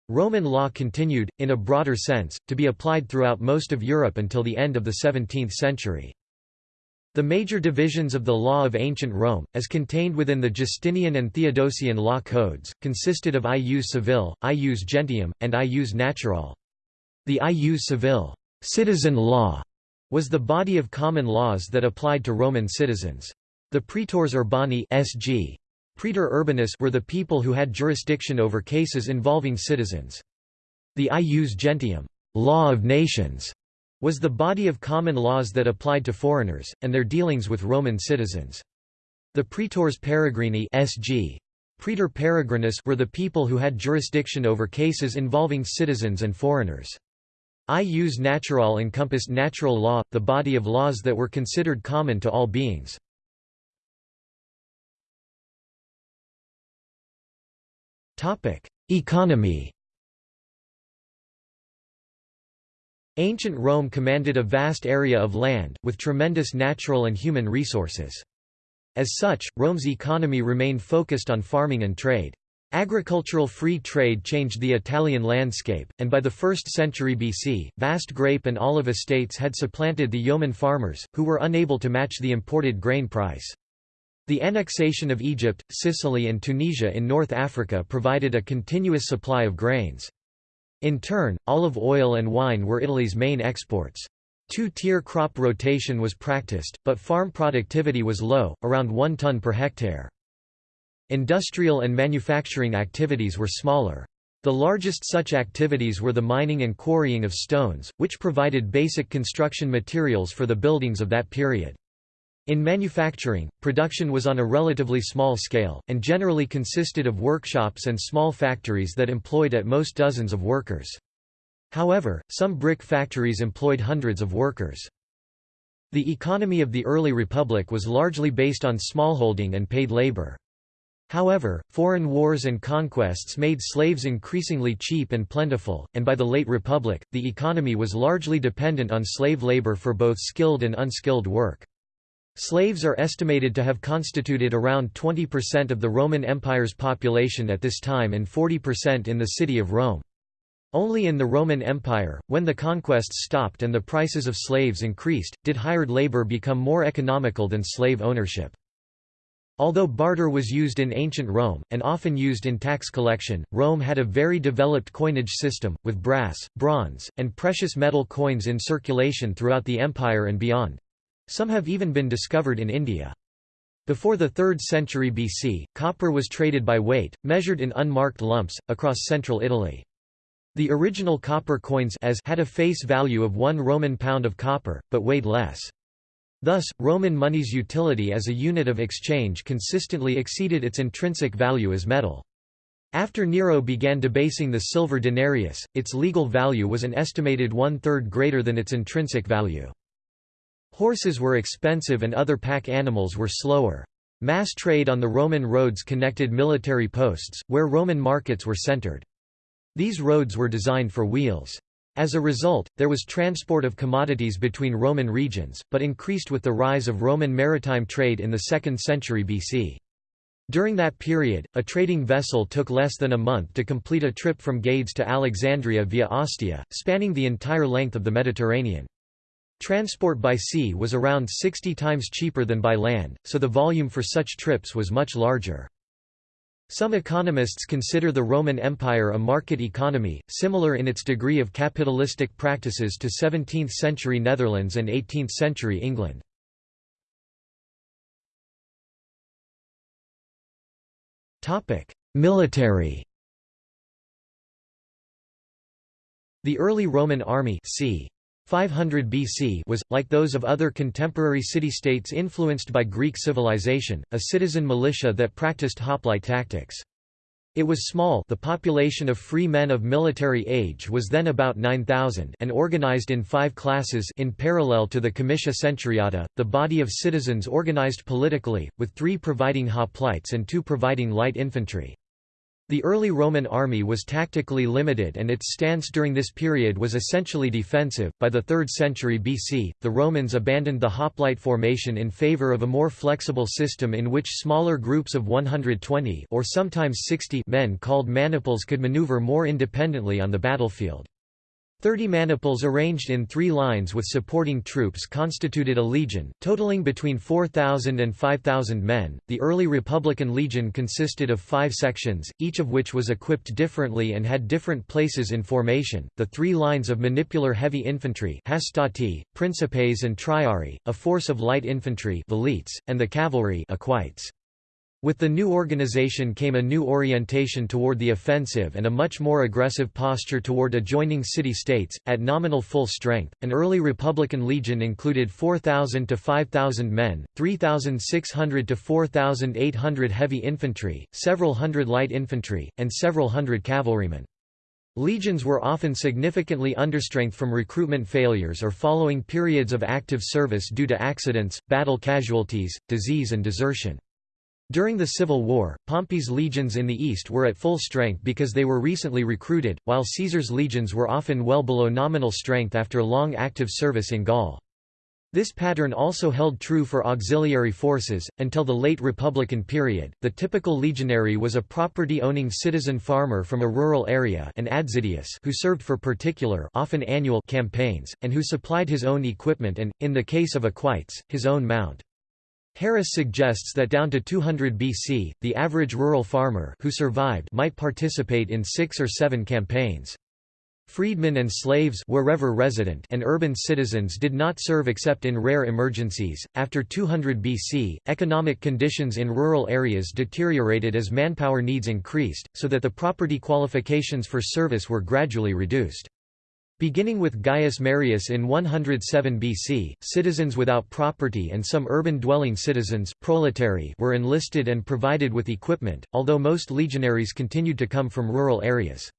Roman law continued, in a broader sense, to be applied throughout most of Europe until the end of the 17th century. The major divisions of the law of ancient Rome, as contained within the Justinian and Theodosian law codes, consisted of ius civile, ius gentium, and ius naturale. The ius civile citizen law was the body of common laws that applied to Roman citizens. The praetores urbani SG Praetor urbanus were the people who had jurisdiction over cases involving citizens. The ius gentium law of nations", was the body of common laws that applied to foreigners, and their dealings with Roman citizens. The praetores peregrini SG. Praetor peregrinus were the people who had jurisdiction over cases involving citizens and foreigners. Ius naturale encompassed natural law, the body of laws that were considered common to all beings. Topic: Economy. Ancient Rome commanded a vast area of land, with tremendous natural and human resources. As such, Rome's economy remained focused on farming and trade. Agricultural free trade changed the Italian landscape, and by the 1st century BC, vast grape and olive estates had supplanted the yeoman farmers, who were unable to match the imported grain price. The annexation of Egypt, Sicily and Tunisia in North Africa provided a continuous supply of grains. In turn, olive oil and wine were Italy's main exports. Two-tier crop rotation was practiced, but farm productivity was low, around 1 ton per hectare. Industrial and manufacturing activities were smaller. The largest such activities were the mining and quarrying of stones, which provided basic construction materials for the buildings of that period. In manufacturing, production was on a relatively small scale, and generally consisted of workshops and small factories that employed at most dozens of workers. However, some brick factories employed hundreds of workers. The economy of the early republic was largely based on smallholding and paid labor. However, foreign wars and conquests made slaves increasingly cheap and plentiful, and by the late Republic, the economy was largely dependent on slave labor for both skilled and unskilled work. Slaves are estimated to have constituted around 20% of the Roman Empire's population at this time and 40% in the city of Rome. Only in the Roman Empire, when the conquests stopped and the prices of slaves increased, did hired labor become more economical than slave ownership. Although barter was used in ancient Rome, and often used in tax collection, Rome had a very developed coinage system, with brass, bronze, and precious metal coins in circulation throughout the empire and beyond. Some have even been discovered in India. Before the 3rd century BC, copper was traded by weight, measured in unmarked lumps, across central Italy. The original copper coins as had a face value of one Roman pound of copper, but weighed less. Thus, Roman money's utility as a unit of exchange consistently exceeded its intrinsic value as metal. After Nero began debasing the silver denarius, its legal value was an estimated one-third greater than its intrinsic value. Horses were expensive and other pack animals were slower. Mass trade on the Roman roads connected military posts, where Roman markets were centered. These roads were designed for wheels. As a result, there was transport of commodities between Roman regions, but increased with the rise of Roman maritime trade in the 2nd century BC. During that period, a trading vessel took less than a month to complete a trip from Gades to Alexandria via Ostia, spanning the entire length of the Mediterranean. Transport by sea was around 60 times cheaper than by land, so the volume for such trips was much larger. Some economists consider the Roman Empire a market economy, similar in its degree of capitalistic practices to 17th-century Netherlands and 18th-century England. Military The early Roman army c. 500 BC was, like those of other contemporary city-states influenced by Greek civilization, a citizen militia that practiced hoplite tactics. It was small the population of free men of military age was then about 9,000 and organized in five classes in parallel to the comitia centuriata, the body of citizens organized politically, with three providing hoplites and two providing light infantry. The early Roman army was tactically limited and its stance during this period was essentially defensive. By the 3rd century BC, the Romans abandoned the hoplite formation in favor of a more flexible system in which smaller groups of 120 or sometimes 60 men called maniples could maneuver more independently on the battlefield. Thirty maniples arranged in three lines with supporting troops constituted a legion, totaling between 4,000 and 5,000 men. The early Republican legion consisted of five sections, each of which was equipped differently and had different places in formation. The three lines of manipular heavy infantry hastati, principes and triarii, a force of light infantry velites, and the cavalry equites. With the new organization came a new orientation toward the offensive and a much more aggressive posture toward adjoining city-states. At nominal full strength, an early Republican legion included 4,000 to 5,000 men, 3,600 to 4,800 heavy infantry, several hundred light infantry, and several hundred cavalrymen. Legions were often significantly understrength from recruitment failures or following periods of active service due to accidents, battle casualties, disease and desertion. During the Civil War, Pompey's legions in the east were at full strength because they were recently recruited, while Caesar's legions were often well below nominal strength after long active service in Gaul. This pattern also held true for auxiliary forces. Until the late Republican period, the typical legionary was a property owning citizen farmer from a rural area an adsiduus who served for particular often annual campaigns, and who supplied his own equipment and, in the case of equites, his own mount. Harris suggests that down to 200 BC, the average rural farmer who survived might participate in six or seven campaigns. Freedmen and slaves wherever resident and urban citizens did not serve except in rare emergencies. After 200 BC, economic conditions in rural areas deteriorated as manpower needs increased, so that the property qualifications for service were gradually reduced. Beginning with Gaius Marius in 107 BC, citizens without property and some urban-dwelling citizens were enlisted and provided with equipment, although most legionaries continued to come from rural areas.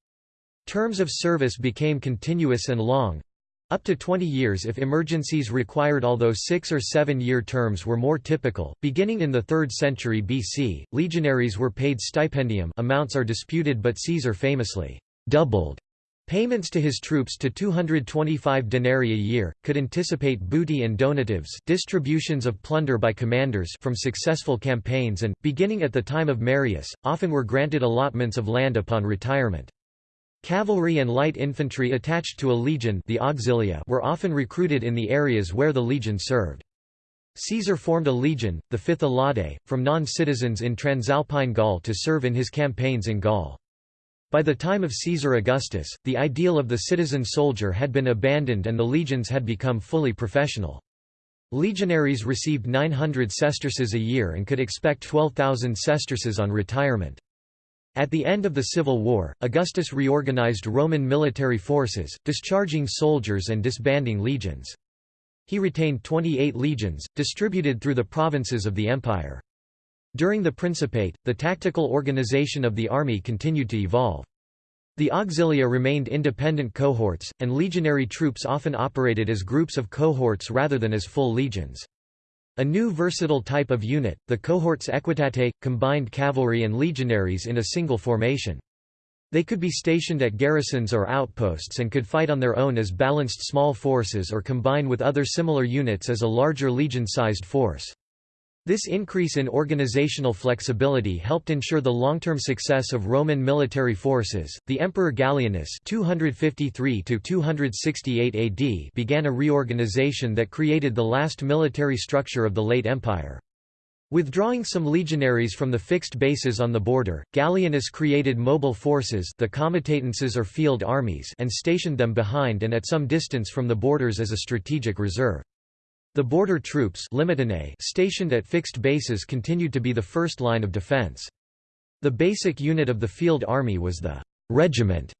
Terms of service became continuous and long, up to 20 years if emergencies required although six- or seven-year terms were more typical. Beginning in the 3rd century BC, legionaries were paid stipendium amounts are disputed but Caesar famously doubled Payments to his troops to 225 denarii a year, could anticipate booty and donatives distributions of plunder by commanders from successful campaigns and, beginning at the time of Marius, often were granted allotments of land upon retirement. Cavalry and light infantry attached to a legion the auxilia were often recruited in the areas where the legion served. Caesar formed a legion, the Fifth Alaudae, from non-citizens in Transalpine Gaul to serve in his campaigns in Gaul. By the time of Caesar Augustus, the ideal of the citizen soldier had been abandoned and the legions had become fully professional. Legionaries received 900 sesterces a year and could expect 12,000 sesterces on retirement. At the end of the Civil War, Augustus reorganized Roman military forces, discharging soldiers and disbanding legions. He retained 28 legions, distributed through the provinces of the empire. During the Principate, the tactical organization of the army continued to evolve. The auxilia remained independent cohorts, and legionary troops often operated as groups of cohorts rather than as full legions. A new versatile type of unit, the cohorts equitate, combined cavalry and legionaries in a single formation. They could be stationed at garrisons or outposts and could fight on their own as balanced small forces or combine with other similar units as a larger legion-sized force. This increase in organizational flexibility helped ensure the long-term success of Roman military forces. The Emperor Gallienus (253 268 AD) began a reorganization that created the last military structure of the late empire. Withdrawing some legionaries from the fixed bases on the border, Gallienus created mobile forces the comitatenses or field armies and stationed them behind and at some distance from the borders as a strategic reserve. The border troops stationed at fixed bases continued to be the first line of defense. The basic unit of the field army was the regiment,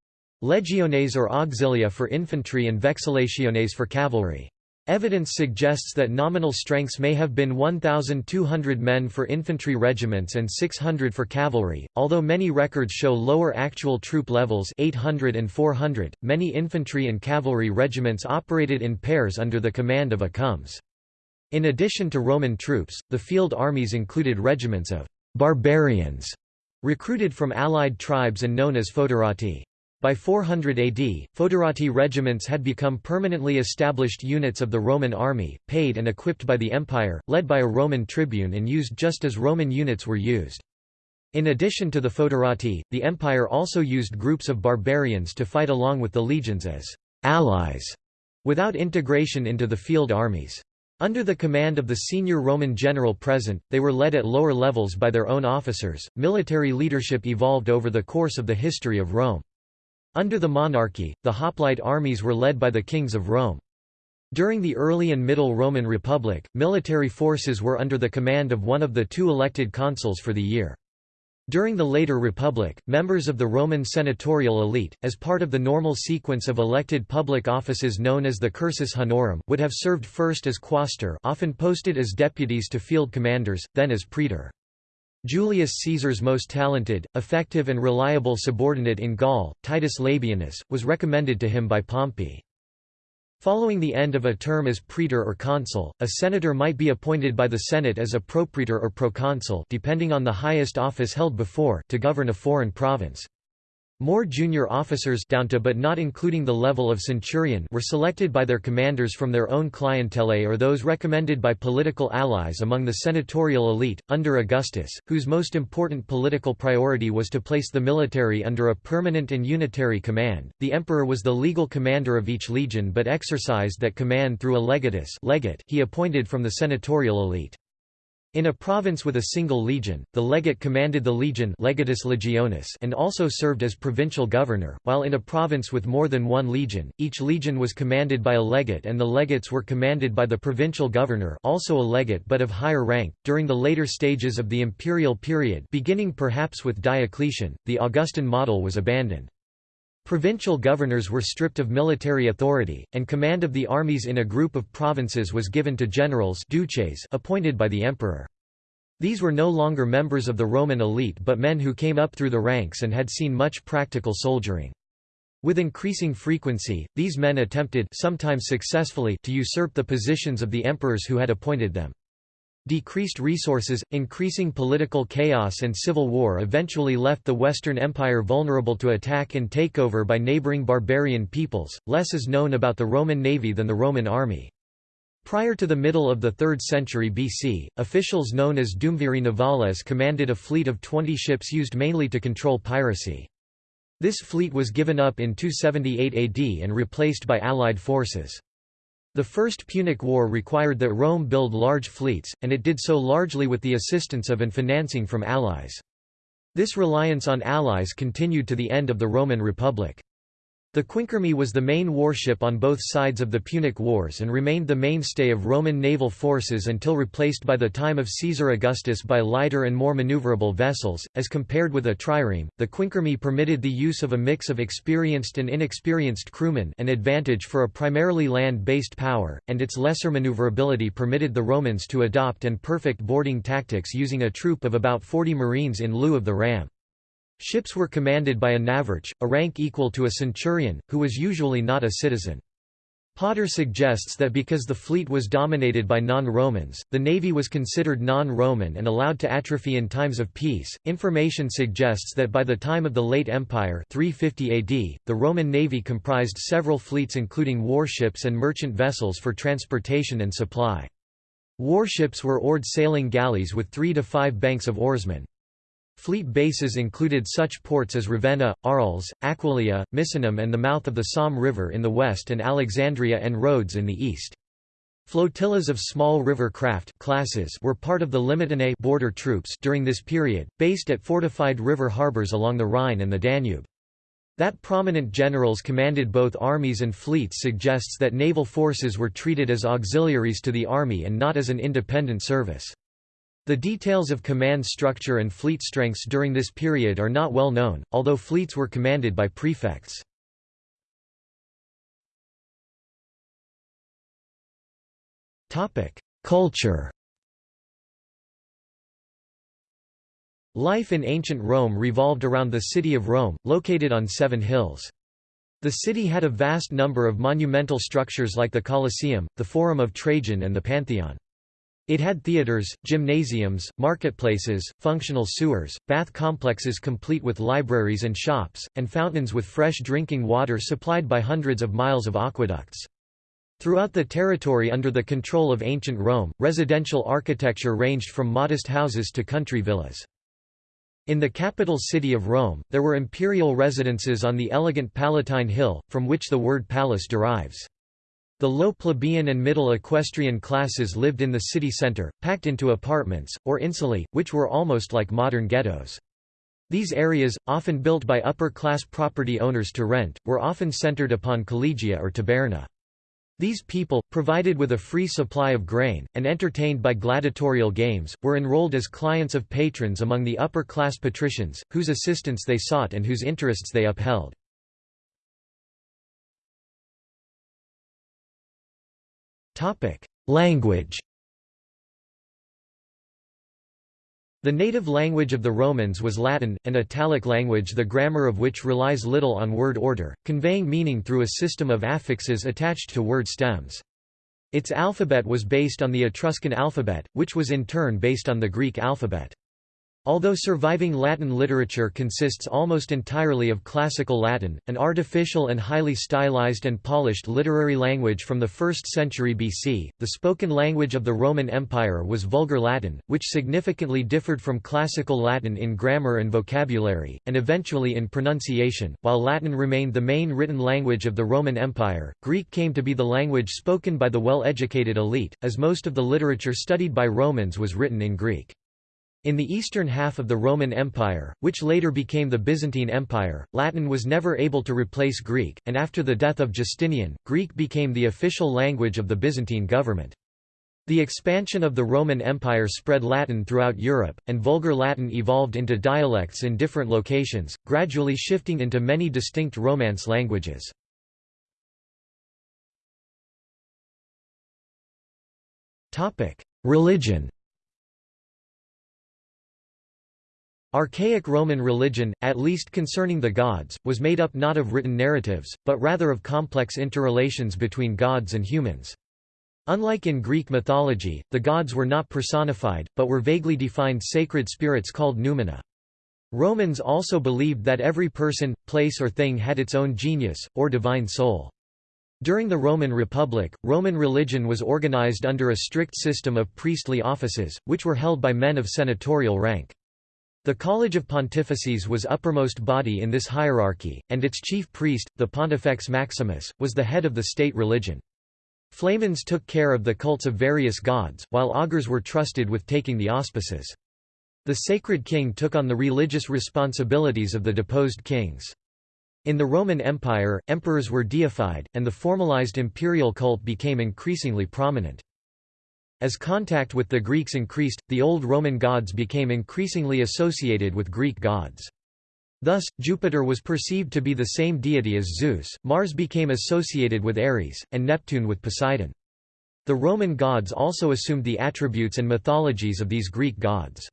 legiones or auxilia for infantry and vexillationes for cavalry. Evidence suggests that nominal strengths may have been 1,200 men for infantry regiments and 600 for cavalry, although many records show lower actual troop levels 800 and 400. Many infantry and cavalry regiments operated in pairs under the command of a comes. In addition to Roman troops, the field armies included regiments of «barbarians» recruited from allied tribes and known as foederati. By 400 AD, foederati regiments had become permanently established units of the Roman army, paid and equipped by the empire, led by a Roman tribune and used just as Roman units were used. In addition to the foederati, the empire also used groups of barbarians to fight along with the legions as allies, without integration into the field armies. Under the command of the senior Roman general present, they were led at lower levels by their own officers. Military leadership evolved over the course of the history of Rome. Under the monarchy, the hoplite armies were led by the kings of Rome. During the early and middle Roman Republic, military forces were under the command of one of the two elected consuls for the year. During the later Republic, members of the Roman senatorial elite, as part of the normal sequence of elected public offices known as the cursus honorum, would have served first as quaestor often posted as deputies to field commanders, then as praetor. Julius Caesar's most talented, effective and reliable subordinate in Gaul, Titus Labienus, was recommended to him by Pompey. Following the end of a term as praetor or consul, a senator might be appointed by the Senate as a propraetor or proconsul depending on the highest office held before to govern a foreign province. More junior officers down to but not including the level of centurion were selected by their commanders from their own clientele or those recommended by political allies among the senatorial elite. Under Augustus, whose most important political priority was to place the military under a permanent and unitary command, the emperor was the legal commander of each legion but exercised that command through a legatus legate he appointed from the senatorial elite. In a province with a single legion, the legate commanded the legion legatus legionis and also served as provincial governor, while in a province with more than one legion, each legion was commanded by a legate and the legates were commanded by the provincial governor also a legate but of higher rank. During the later stages of the imperial period beginning perhaps with Diocletian, the Augustan model was abandoned. Provincial governors were stripped of military authority, and command of the armies in a group of provinces was given to generals duces appointed by the emperor. These were no longer members of the Roman elite but men who came up through the ranks and had seen much practical soldiering. With increasing frequency, these men attempted sometimes successfully to usurp the positions of the emperors who had appointed them. Decreased resources, increasing political chaos and civil war eventually left the Western Empire vulnerable to attack and takeover by neighboring barbarian peoples. Less is known about the Roman navy than the Roman army. Prior to the middle of the 3rd century BC, officials known as Duumviri navales commanded a fleet of 20 ships used mainly to control piracy. This fleet was given up in 278 AD and replaced by Allied forces. The First Punic War required that Rome build large fleets, and it did so largely with the assistance of and financing from allies. This reliance on allies continued to the end of the Roman Republic. The Quinquereme was the main warship on both sides of the Punic Wars and remained the mainstay of Roman naval forces until replaced by the time of Caesar Augustus by lighter and more maneuverable vessels. As compared with a trireme, the Quinquereme permitted the use of a mix of experienced and inexperienced crewmen, an advantage for a primarily land-based power, and its lesser maneuverability permitted the Romans to adopt and perfect boarding tactics using a troop of about 40 marines in lieu of the ram. Ships were commanded by a navarch, a rank equal to a centurion, who was usually not a citizen. Potter suggests that because the fleet was dominated by non-Romans, the navy was considered non-Roman and allowed to atrophy in times of peace. Information suggests that by the time of the late Empire 350 AD, the Roman navy comprised several fleets including warships and merchant vessels for transportation and supply. Warships were oared sailing galleys with three to five banks of oarsmen. Fleet bases included such ports as Ravenna, Arles, Aquileia, Misenum and the mouth of the Somme River in the west and Alexandria and Rhodes in the east. Flotillas of small river craft classes were part of the Limitanei border troops during this period, based at fortified river harbors along the Rhine and the Danube. That prominent generals commanded both armies and fleets suggests that naval forces were treated as auxiliaries to the army and not as an independent service. The details of command structure and fleet strengths during this period are not well known, although fleets were commanded by prefects. Culture Life in ancient Rome revolved around the city of Rome, located on seven hills. The city had a vast number of monumental structures like the Colosseum, the Forum of Trajan and the Pantheon. It had theaters, gymnasiums, marketplaces, functional sewers, bath complexes complete with libraries and shops, and fountains with fresh drinking water supplied by hundreds of miles of aqueducts. Throughout the territory under the control of ancient Rome, residential architecture ranged from modest houses to country villas. In the capital city of Rome, there were imperial residences on the elegant Palatine Hill, from which the word palace derives. The low plebeian and middle equestrian classes lived in the city centre, packed into apartments, or insulae, which were almost like modern ghettos. These areas, often built by upper-class property owners to rent, were often centered upon collegia or taberna. These people, provided with a free supply of grain, and entertained by gladiatorial games, were enrolled as clients of patrons among the upper-class patricians, whose assistance they sought and whose interests they upheld. Language The native language of the Romans was Latin, an Italic language the grammar of which relies little on word order, conveying meaning through a system of affixes attached to word stems. Its alphabet was based on the Etruscan alphabet, which was in turn based on the Greek alphabet. Although surviving Latin literature consists almost entirely of classical Latin, an artificial and highly stylized and polished literary language from the 1st century BC, the spoken language of the Roman Empire was Vulgar Latin, which significantly differed from classical Latin in grammar and vocabulary, and eventually in pronunciation. While Latin remained the main written language of the Roman Empire, Greek came to be the language spoken by the well-educated elite, as most of the literature studied by Romans was written in Greek. In the eastern half of the Roman Empire, which later became the Byzantine Empire, Latin was never able to replace Greek, and after the death of Justinian, Greek became the official language of the Byzantine government. The expansion of the Roman Empire spread Latin throughout Europe, and Vulgar Latin evolved into dialects in different locations, gradually shifting into many distinct Romance languages. Religion Archaic Roman religion, at least concerning the gods, was made up not of written narratives, but rather of complex interrelations between gods and humans. Unlike in Greek mythology, the gods were not personified, but were vaguely defined sacred spirits called numina. Romans also believed that every person, place or thing had its own genius, or divine soul. During the Roman Republic, Roman religion was organized under a strict system of priestly offices, which were held by men of senatorial rank. The College of Pontifices was uppermost body in this hierarchy, and its chief priest, the Pontifex Maximus, was the head of the state religion. Flamens took care of the cults of various gods, while augurs were trusted with taking the auspices. The sacred king took on the religious responsibilities of the deposed kings. In the Roman Empire, emperors were deified, and the formalized imperial cult became increasingly prominent. As contact with the Greeks increased, the old Roman gods became increasingly associated with Greek gods. Thus, Jupiter was perceived to be the same deity as Zeus, Mars became associated with Ares, and Neptune with Poseidon. The Roman gods also assumed the attributes and mythologies of these Greek gods.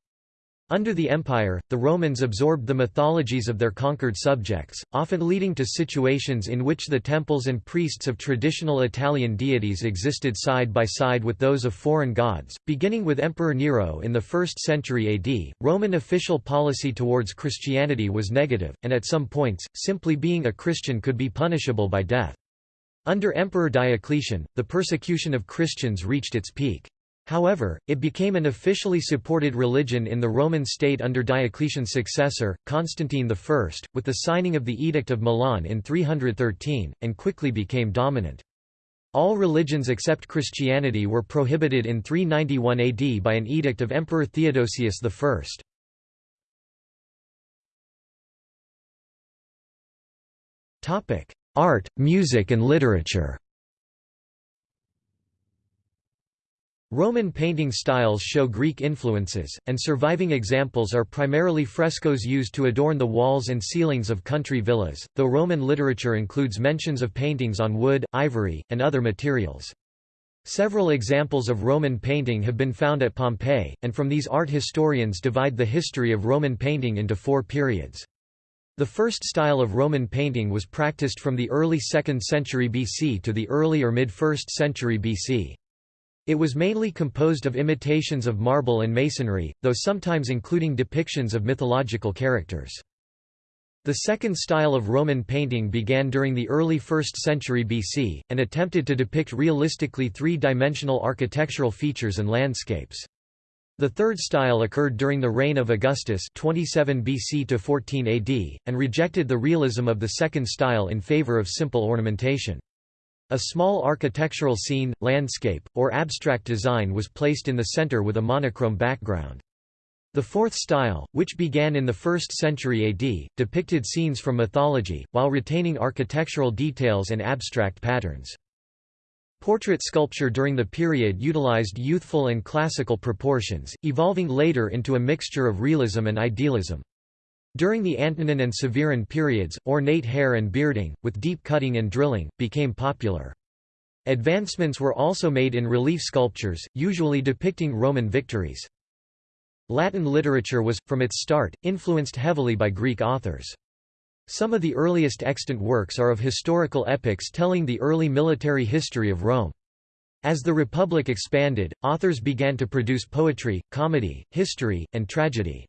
Under the empire, the Romans absorbed the mythologies of their conquered subjects, often leading to situations in which the temples and priests of traditional Italian deities existed side by side with those of foreign gods. Beginning with Emperor Nero in the 1st century AD, Roman official policy towards Christianity was negative, and at some points, simply being a Christian could be punishable by death. Under Emperor Diocletian, the persecution of Christians reached its peak. However, it became an officially supported religion in the Roman state under Diocletian's successor, Constantine I, with the signing of the Edict of Milan in 313, and quickly became dominant. All religions except Christianity were prohibited in 391 AD by an edict of Emperor Theodosius I. Art, music and literature Roman painting styles show Greek influences, and surviving examples are primarily frescoes used to adorn the walls and ceilings of country villas, though Roman literature includes mentions of paintings on wood, ivory, and other materials. Several examples of Roman painting have been found at Pompeii, and from these art historians divide the history of Roman painting into four periods. The first style of Roman painting was practiced from the early 2nd century BC to the early or mid-1st century BC. It was mainly composed of imitations of marble and masonry, though sometimes including depictions of mythological characters. The second style of Roman painting began during the early 1st century BC, and attempted to depict realistically three-dimensional architectural features and landscapes. The third style occurred during the reign of Augustus 27 BC to 14 AD, and rejected the realism of the second style in favor of simple ornamentation. A small architectural scene, landscape, or abstract design was placed in the center with a monochrome background. The fourth style, which began in the 1st century AD, depicted scenes from mythology, while retaining architectural details and abstract patterns. Portrait sculpture during the period utilized youthful and classical proportions, evolving later into a mixture of realism and idealism. During the Antonine and Severan periods, ornate hair and bearding, with deep cutting and drilling, became popular. Advancements were also made in relief sculptures, usually depicting Roman victories. Latin literature was, from its start, influenced heavily by Greek authors. Some of the earliest extant works are of historical epics telling the early military history of Rome. As the Republic expanded, authors began to produce poetry, comedy, history, and tragedy.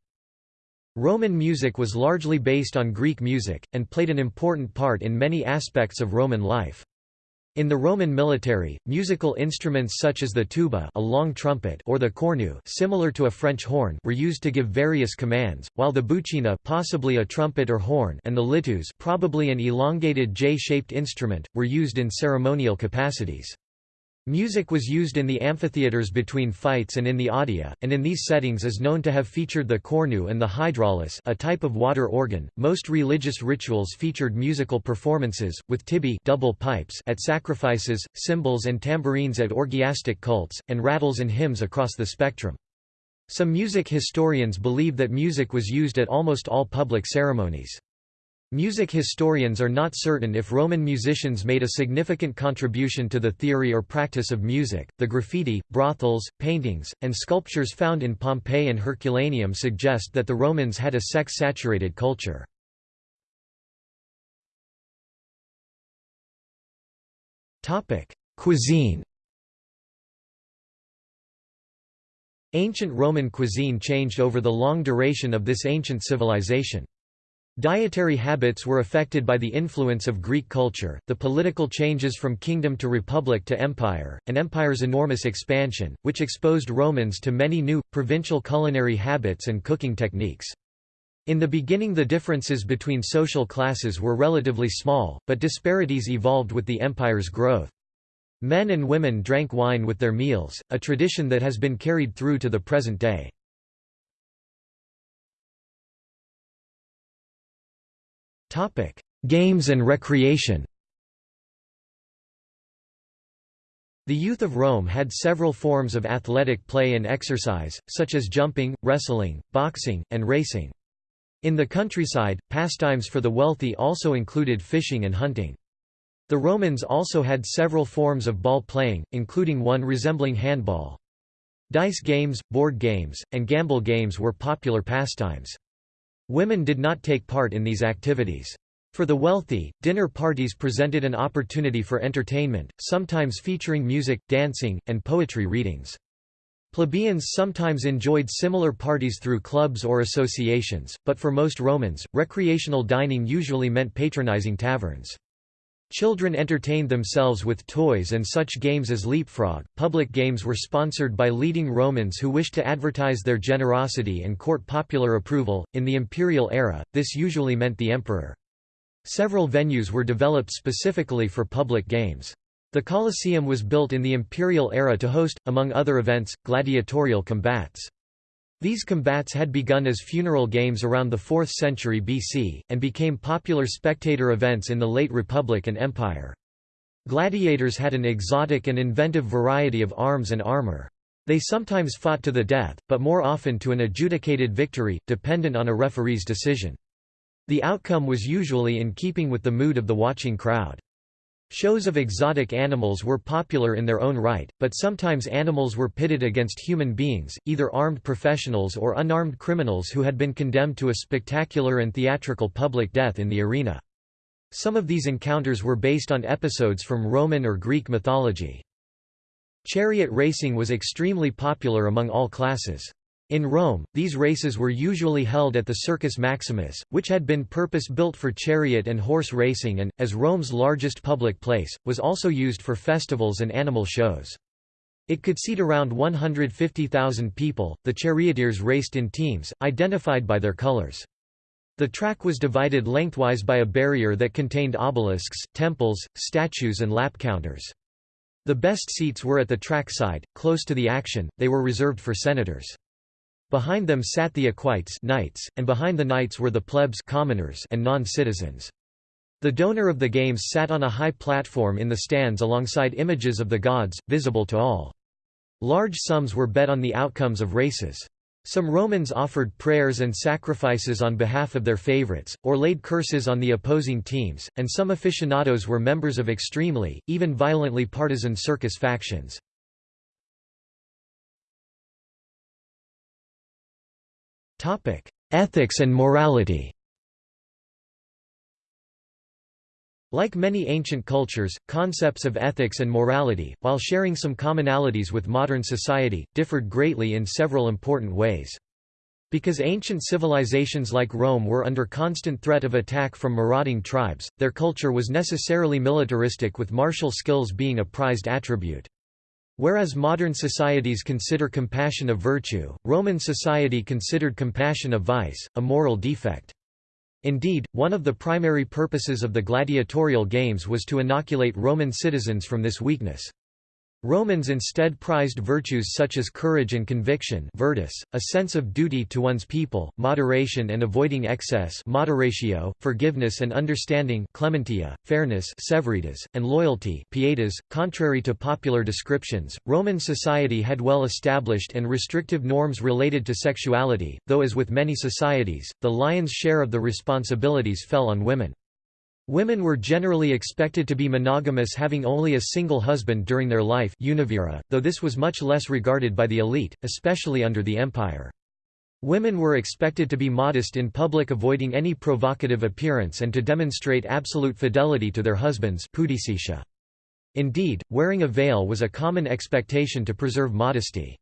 Roman music was largely based on Greek music, and played an important part in many aspects of Roman life. In the Roman military, musical instruments such as the tuba a long trumpet or the cornu similar to a French horn were used to give various commands, while the bucina possibly a trumpet or horn and the lituus probably an elongated J-shaped instrument, were used in ceremonial capacities. Music was used in the amphitheatres between fights and in the odea, and in these settings is known to have featured the cornu and the hydraulis a type of water organ. Most religious rituals featured musical performances, with tibiae double pipes at sacrifices, cymbals and tambourines at orgiastic cults, and rattles and hymns across the spectrum. Some music historians believe that music was used at almost all public ceremonies. Music historians are not certain if Roman musicians made a significant contribution to the theory or practice of music. The graffiti, brothels, paintings, and sculptures found in Pompeii and Herculaneum suggest that the Romans had a sex saturated culture. Cuisine Ancient Roman cuisine changed over the long duration of this ancient civilization. Dietary habits were affected by the influence of Greek culture, the political changes from kingdom to republic to empire, and empire's enormous expansion, which exposed Romans to many new, provincial culinary habits and cooking techniques. In the beginning the differences between social classes were relatively small, but disparities evolved with the empire's growth. Men and women drank wine with their meals, a tradition that has been carried through to the present day. Topic: Games and recreation. The youth of Rome had several forms of athletic play and exercise, such as jumping, wrestling, boxing, and racing. In the countryside, pastimes for the wealthy also included fishing and hunting. The Romans also had several forms of ball playing, including one resembling handball. Dice games, board games, and gamble games were popular pastimes. Women did not take part in these activities. For the wealthy, dinner parties presented an opportunity for entertainment, sometimes featuring music, dancing, and poetry readings. Plebeians sometimes enjoyed similar parties through clubs or associations, but for most Romans, recreational dining usually meant patronizing taverns. Children entertained themselves with toys and such games as leapfrog. Public games were sponsored by leading Romans who wished to advertise their generosity and court popular approval. In the imperial era, this usually meant the emperor. Several venues were developed specifically for public games. The Colosseum was built in the imperial era to host, among other events, gladiatorial combats. These combats had begun as funeral games around the 4th century BC, and became popular spectator events in the late Republic and Empire. Gladiators had an exotic and inventive variety of arms and armor. They sometimes fought to the death, but more often to an adjudicated victory, dependent on a referee's decision. The outcome was usually in keeping with the mood of the watching crowd. Shows of exotic animals were popular in their own right, but sometimes animals were pitted against human beings, either armed professionals or unarmed criminals who had been condemned to a spectacular and theatrical public death in the arena. Some of these encounters were based on episodes from Roman or Greek mythology. Chariot racing was extremely popular among all classes. In Rome, these races were usually held at the Circus Maximus, which had been purpose-built for chariot and horse racing and, as Rome's largest public place, was also used for festivals and animal shows. It could seat around 150,000 people. The charioteers raced in teams, identified by their colors. The track was divided lengthwise by a barrier that contained obelisks, temples, statues and lap counters. The best seats were at the track side, close to the action, they were reserved for senators. Behind them sat the equites knights, and behind the knights were the plebs commoners and non-citizens. The donor of the games sat on a high platform in the stands alongside images of the gods, visible to all. Large sums were bet on the outcomes of races. Some Romans offered prayers and sacrifices on behalf of their favorites, or laid curses on the opposing teams, and some aficionados were members of extremely, even violently partisan circus factions. Topic: Ethics and morality. Like many ancient cultures, concepts of ethics and morality, while sharing some commonalities with modern society, differed greatly in several important ways. Because ancient civilizations like Rome were under constant threat of attack from marauding tribes, their culture was necessarily militaristic with martial skills being a prized attribute. Whereas modern societies consider compassion a virtue, Roman society considered compassion a vice, a moral defect. Indeed, one of the primary purposes of the gladiatorial games was to inoculate Roman citizens from this weakness. Romans instead prized virtues such as courage and conviction virtus, a sense of duty to one's people, moderation and avoiding excess moderatio, forgiveness and understanding clementia, fairness severitas, and loyalty pietas. .Contrary to popular descriptions, Roman society had well-established and restrictive norms related to sexuality, though as with many societies, the lion's share of the responsibilities fell on women. Women were generally expected to be monogamous having only a single husband during their life univira, though this was much less regarded by the elite, especially under the empire. Women were expected to be modest in public avoiding any provocative appearance and to demonstrate absolute fidelity to their husbands Indeed, wearing a veil was a common expectation to preserve modesty.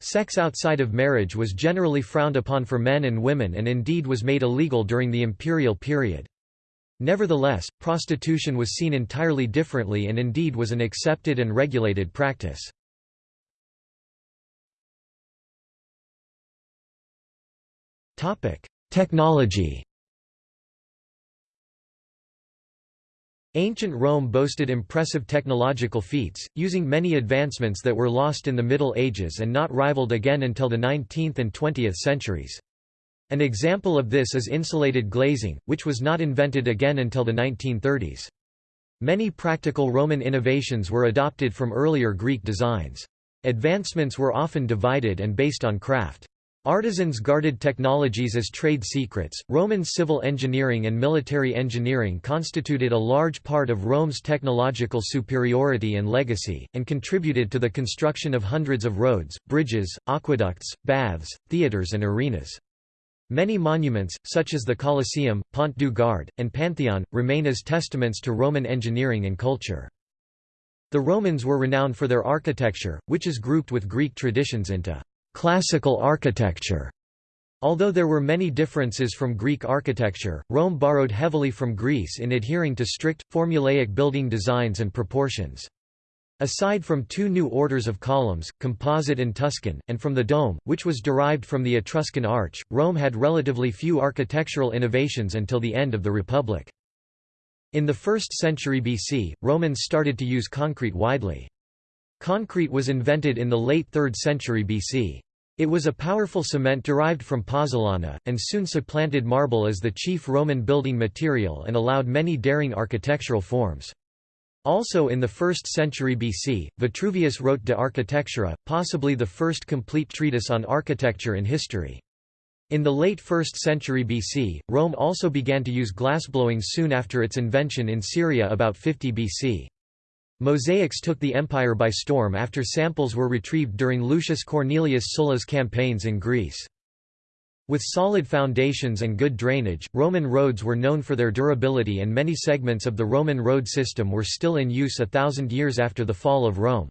Sex outside of marriage was generally frowned upon for men and women and indeed was made illegal during the imperial period. Nevertheless, prostitution was seen entirely differently and indeed was an accepted and regulated practice. Technology Ancient Rome boasted impressive technological feats, using many advancements that were lost in the Middle Ages and not rivaled again until the 19th and 20th centuries. An example of this is insulated glazing, which was not invented again until the 1930s. Many practical Roman innovations were adopted from earlier Greek designs. Advancements were often divided and based on craft. Artisans guarded technologies as trade secrets. Roman civil engineering and military engineering constituted a large part of Rome's technological superiority and legacy, and contributed to the construction of hundreds of roads, bridges, aqueducts, baths, theatres, and arenas. Many monuments, such as the Colosseum, Pont du Gard, and Pantheon, remain as testaments to Roman engineering and culture. The Romans were renowned for their architecture, which is grouped with Greek traditions into classical architecture. Although there were many differences from Greek architecture, Rome borrowed heavily from Greece in adhering to strict, formulaic building designs and proportions. Aside from two new orders of columns, composite and Tuscan, and from the dome, which was derived from the Etruscan arch, Rome had relatively few architectural innovations until the end of the Republic. In the 1st century BC, Romans started to use concrete widely. Concrete was invented in the late 3rd century BC. It was a powerful cement derived from pozzolana, and soon supplanted marble as the chief Roman building material and allowed many daring architectural forms. Also in the 1st century BC, Vitruvius wrote De Architectura, possibly the first complete treatise on architecture in history. In the late 1st century BC, Rome also began to use glassblowing soon after its invention in Syria about 50 BC. Mosaics took the empire by storm after samples were retrieved during Lucius Cornelius Sulla's campaigns in Greece. With solid foundations and good drainage, Roman roads were known for their durability and many segments of the Roman road system were still in use a thousand years after the fall of Rome.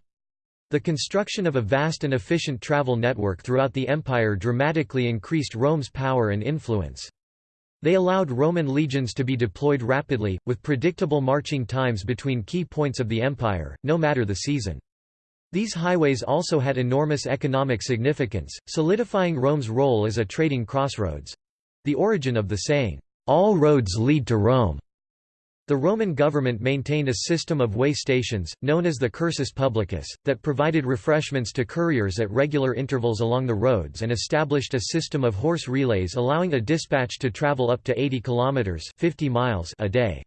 The construction of a vast and efficient travel network throughout the empire dramatically increased Rome's power and influence. They allowed Roman legions to be deployed rapidly, with predictable marching times between key points of the empire, no matter the season. These highways also had enormous economic significance, solidifying Rome's role as a trading crossroads—the origin of the saying, "'All roads lead to Rome'". The Roman government maintained a system of way stations, known as the cursus publicus, that provided refreshments to couriers at regular intervals along the roads and established a system of horse relays allowing a dispatch to travel up to 80 kilometers 50 miles a day.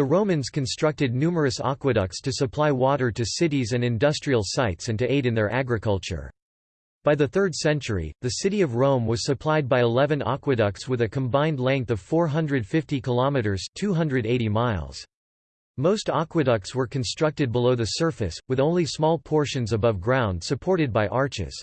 The Romans constructed numerous aqueducts to supply water to cities and industrial sites and to aid in their agriculture. By the 3rd century, the city of Rome was supplied by 11 aqueducts with a combined length of 450 kilometers (280 miles). Most aqueducts were constructed below the surface, with only small portions above ground supported by arches.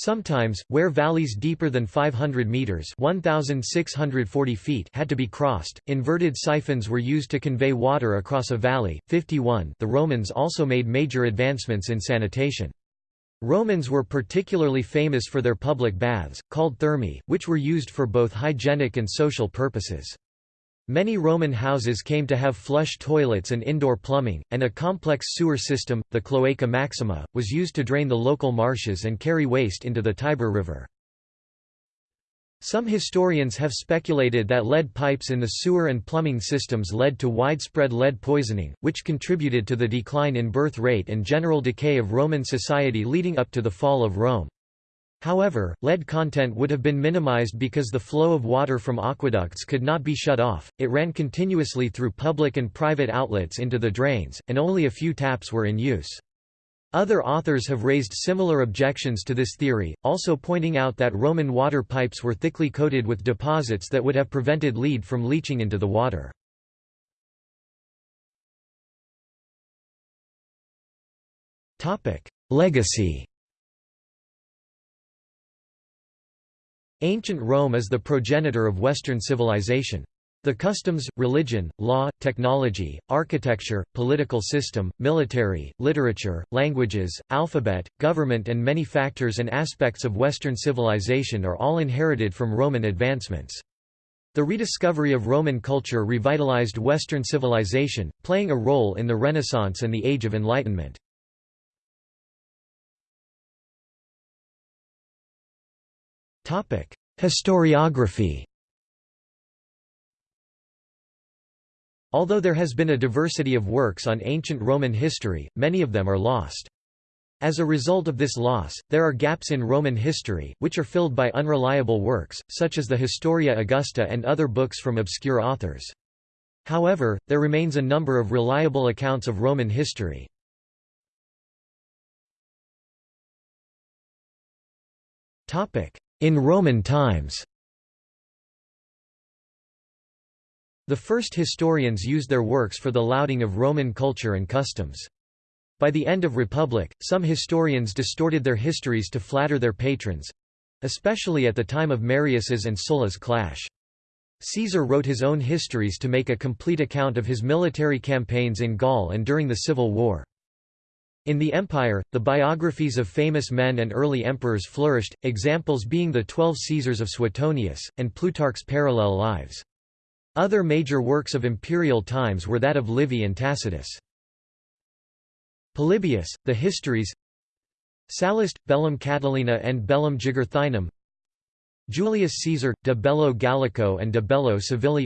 Sometimes, where valleys deeper than 500 meters (1640 feet) had to be crossed, inverted siphons were used to convey water across a valley. 51. The Romans also made major advancements in sanitation. Romans were particularly famous for their public baths, called thermae, which were used for both hygienic and social purposes. Many Roman houses came to have flush toilets and indoor plumbing, and a complex sewer system, the Cloaca Maxima, was used to drain the local marshes and carry waste into the Tiber River. Some historians have speculated that lead pipes in the sewer and plumbing systems led to widespread lead poisoning, which contributed to the decline in birth rate and general decay of Roman society leading up to the fall of Rome. However, lead content would have been minimized because the flow of water from aqueducts could not be shut off, it ran continuously through public and private outlets into the drains, and only a few taps were in use. Other authors have raised similar objections to this theory, also pointing out that Roman water pipes were thickly coated with deposits that would have prevented lead from leaching into the water. Legacy Ancient Rome is the progenitor of Western civilization. The customs, religion, law, technology, architecture, political system, military, literature, languages, alphabet, government and many factors and aspects of Western civilization are all inherited from Roman advancements. The rediscovery of Roman culture revitalized Western civilization, playing a role in the Renaissance and the Age of Enlightenment. Historiography Although there has been a diversity of works on ancient Roman history, many of them are lost. As a result of this loss, there are gaps in Roman history, which are filled by unreliable works, such as the Historia Augusta and other books from obscure authors. However, there remains a number of reliable accounts of Roman history. In Roman times The first historians used their works for the lauding of Roman culture and customs. By the end of Republic, some historians distorted their histories to flatter their patrons—especially at the time of Marius's and Sulla's clash. Caesar wrote his own histories to make a complete account of his military campaigns in Gaul and during the Civil War. In the empire, the biographies of famous men and early emperors flourished, examples being the Twelve Caesars of Suetonius, and Plutarch's parallel lives. Other major works of imperial times were that of Livy and Tacitus. Polybius, the Histories Sallust, Bellum Catilinae and Bellum Jugurthinum Julius Caesar, De Bello Gallico and De Bello Civili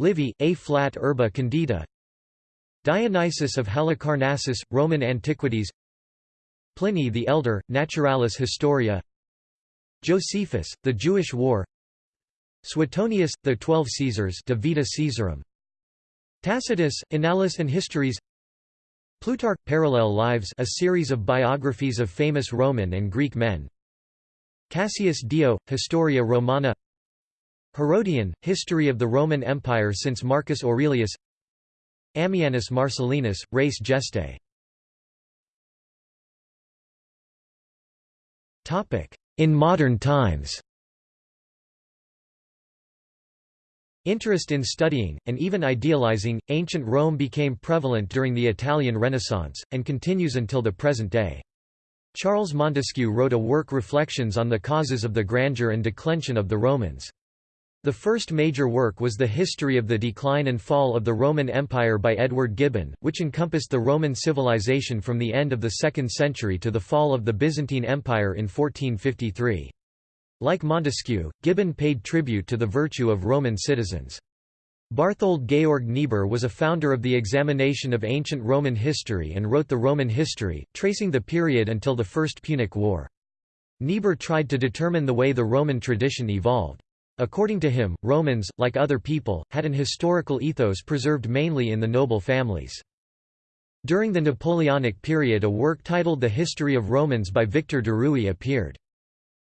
Livy, Ab Urbe Condita Dionysius of Halicarnassus, Roman Antiquities. Pliny the Elder, Naturalis Historia. Josephus, The Jewish War. Suetonius, The Twelve Caesars De Vita Caesarum. Tacitus, Annales and Histories. Plutarch, Parallel Lives a series of biographies of famous Roman and Greek men. Cassius Dio, Historia Romana. Herodian, History of the Roman Empire since Marcus Aurelius Ammianus Marcellinus, Res Gestae In modern times Interest in studying, and even idealizing, ancient Rome became prevalent during the Italian Renaissance, and continues until the present day. Charles Montesquieu wrote a work Reflections on the Causes of the Grandeur and Declension of the Romans. The first major work was The History of the Decline and Fall of the Roman Empire by Edward Gibbon, which encompassed the Roman civilization from the end of the 2nd century to the fall of the Byzantine Empire in 1453. Like Montesquieu, Gibbon paid tribute to the virtue of Roman citizens. Barthold Georg Niebuhr was a founder of the examination of ancient Roman history and wrote the Roman history, tracing the period until the First Punic War. Niebuhr tried to determine the way the Roman tradition evolved. According to him, Romans, like other people, had an historical ethos preserved mainly in the noble families. During the Napoleonic period a work titled The History of Romans by Victor Duruy appeared.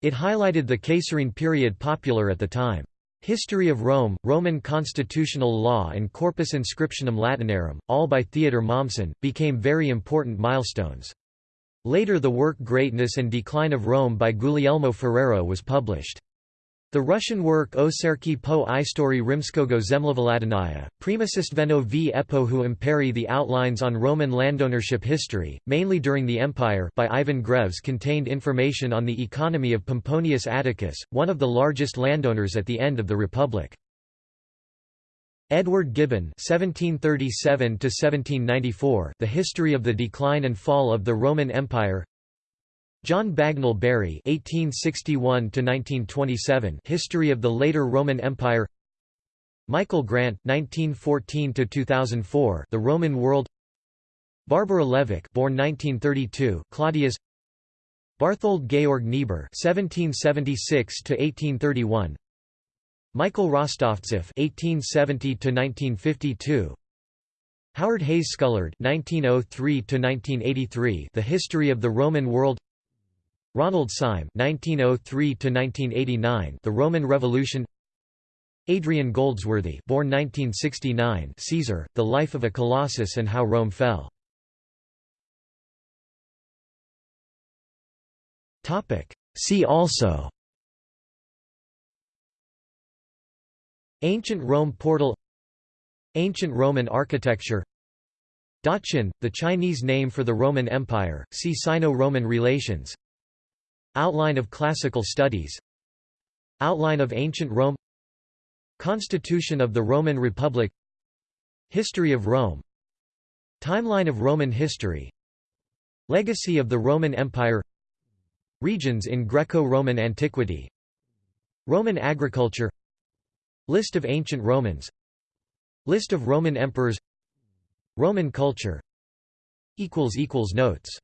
It highlighted the Caesarean period popular at the time. History of Rome, Roman constitutional law and Corpus Inscriptionum Latinarum, all by Theodor Mommsen, became very important milestones. Later the work Greatness and Decline of Rome by Guglielmo Ferrero was published. The Russian work O Serki po istory Rimskogo Zemlevladania, Primacystveno v epohu imperi The outlines on Roman landownership history, mainly during the Empire by Ivan Grevs contained information on the economy of Pomponius Atticus, one of the largest landowners at the end of the Republic. Edward Gibbon (1737–1794), The History of the Decline and Fall of the Roman Empire. John Bagnall Bury (1861–1927), History of the Later Roman Empire. Michael Grant (1914–2004), The Roman World. Barbara Levick, born 1932, Claudius. Barthold Georg Niebuhr (1776–1831). Michael Rostovtsev (1870–1952). Howard Hayes Scullard (1903–1983), The History of the Roman World. Ronald Syme (1903–1989), The Roman Revolution. Adrian Goldsworthy, born 1969, Caesar: The Life of a Colossus and How Rome Fell. Topic. See also. Ancient Rome portal. Ancient Roman architecture. Daqin, the Chinese name for the Roman Empire. See Sino-Roman relations. Outline of Classical Studies. Outline of Ancient Rome. Constitution of the Roman Republic. History of Rome. Timeline of Roman history. Legacy of the Roman Empire. Regions in Greco-Roman antiquity. Roman agriculture. List of ancient Romans. List of Roman emperors. Roman culture. Notes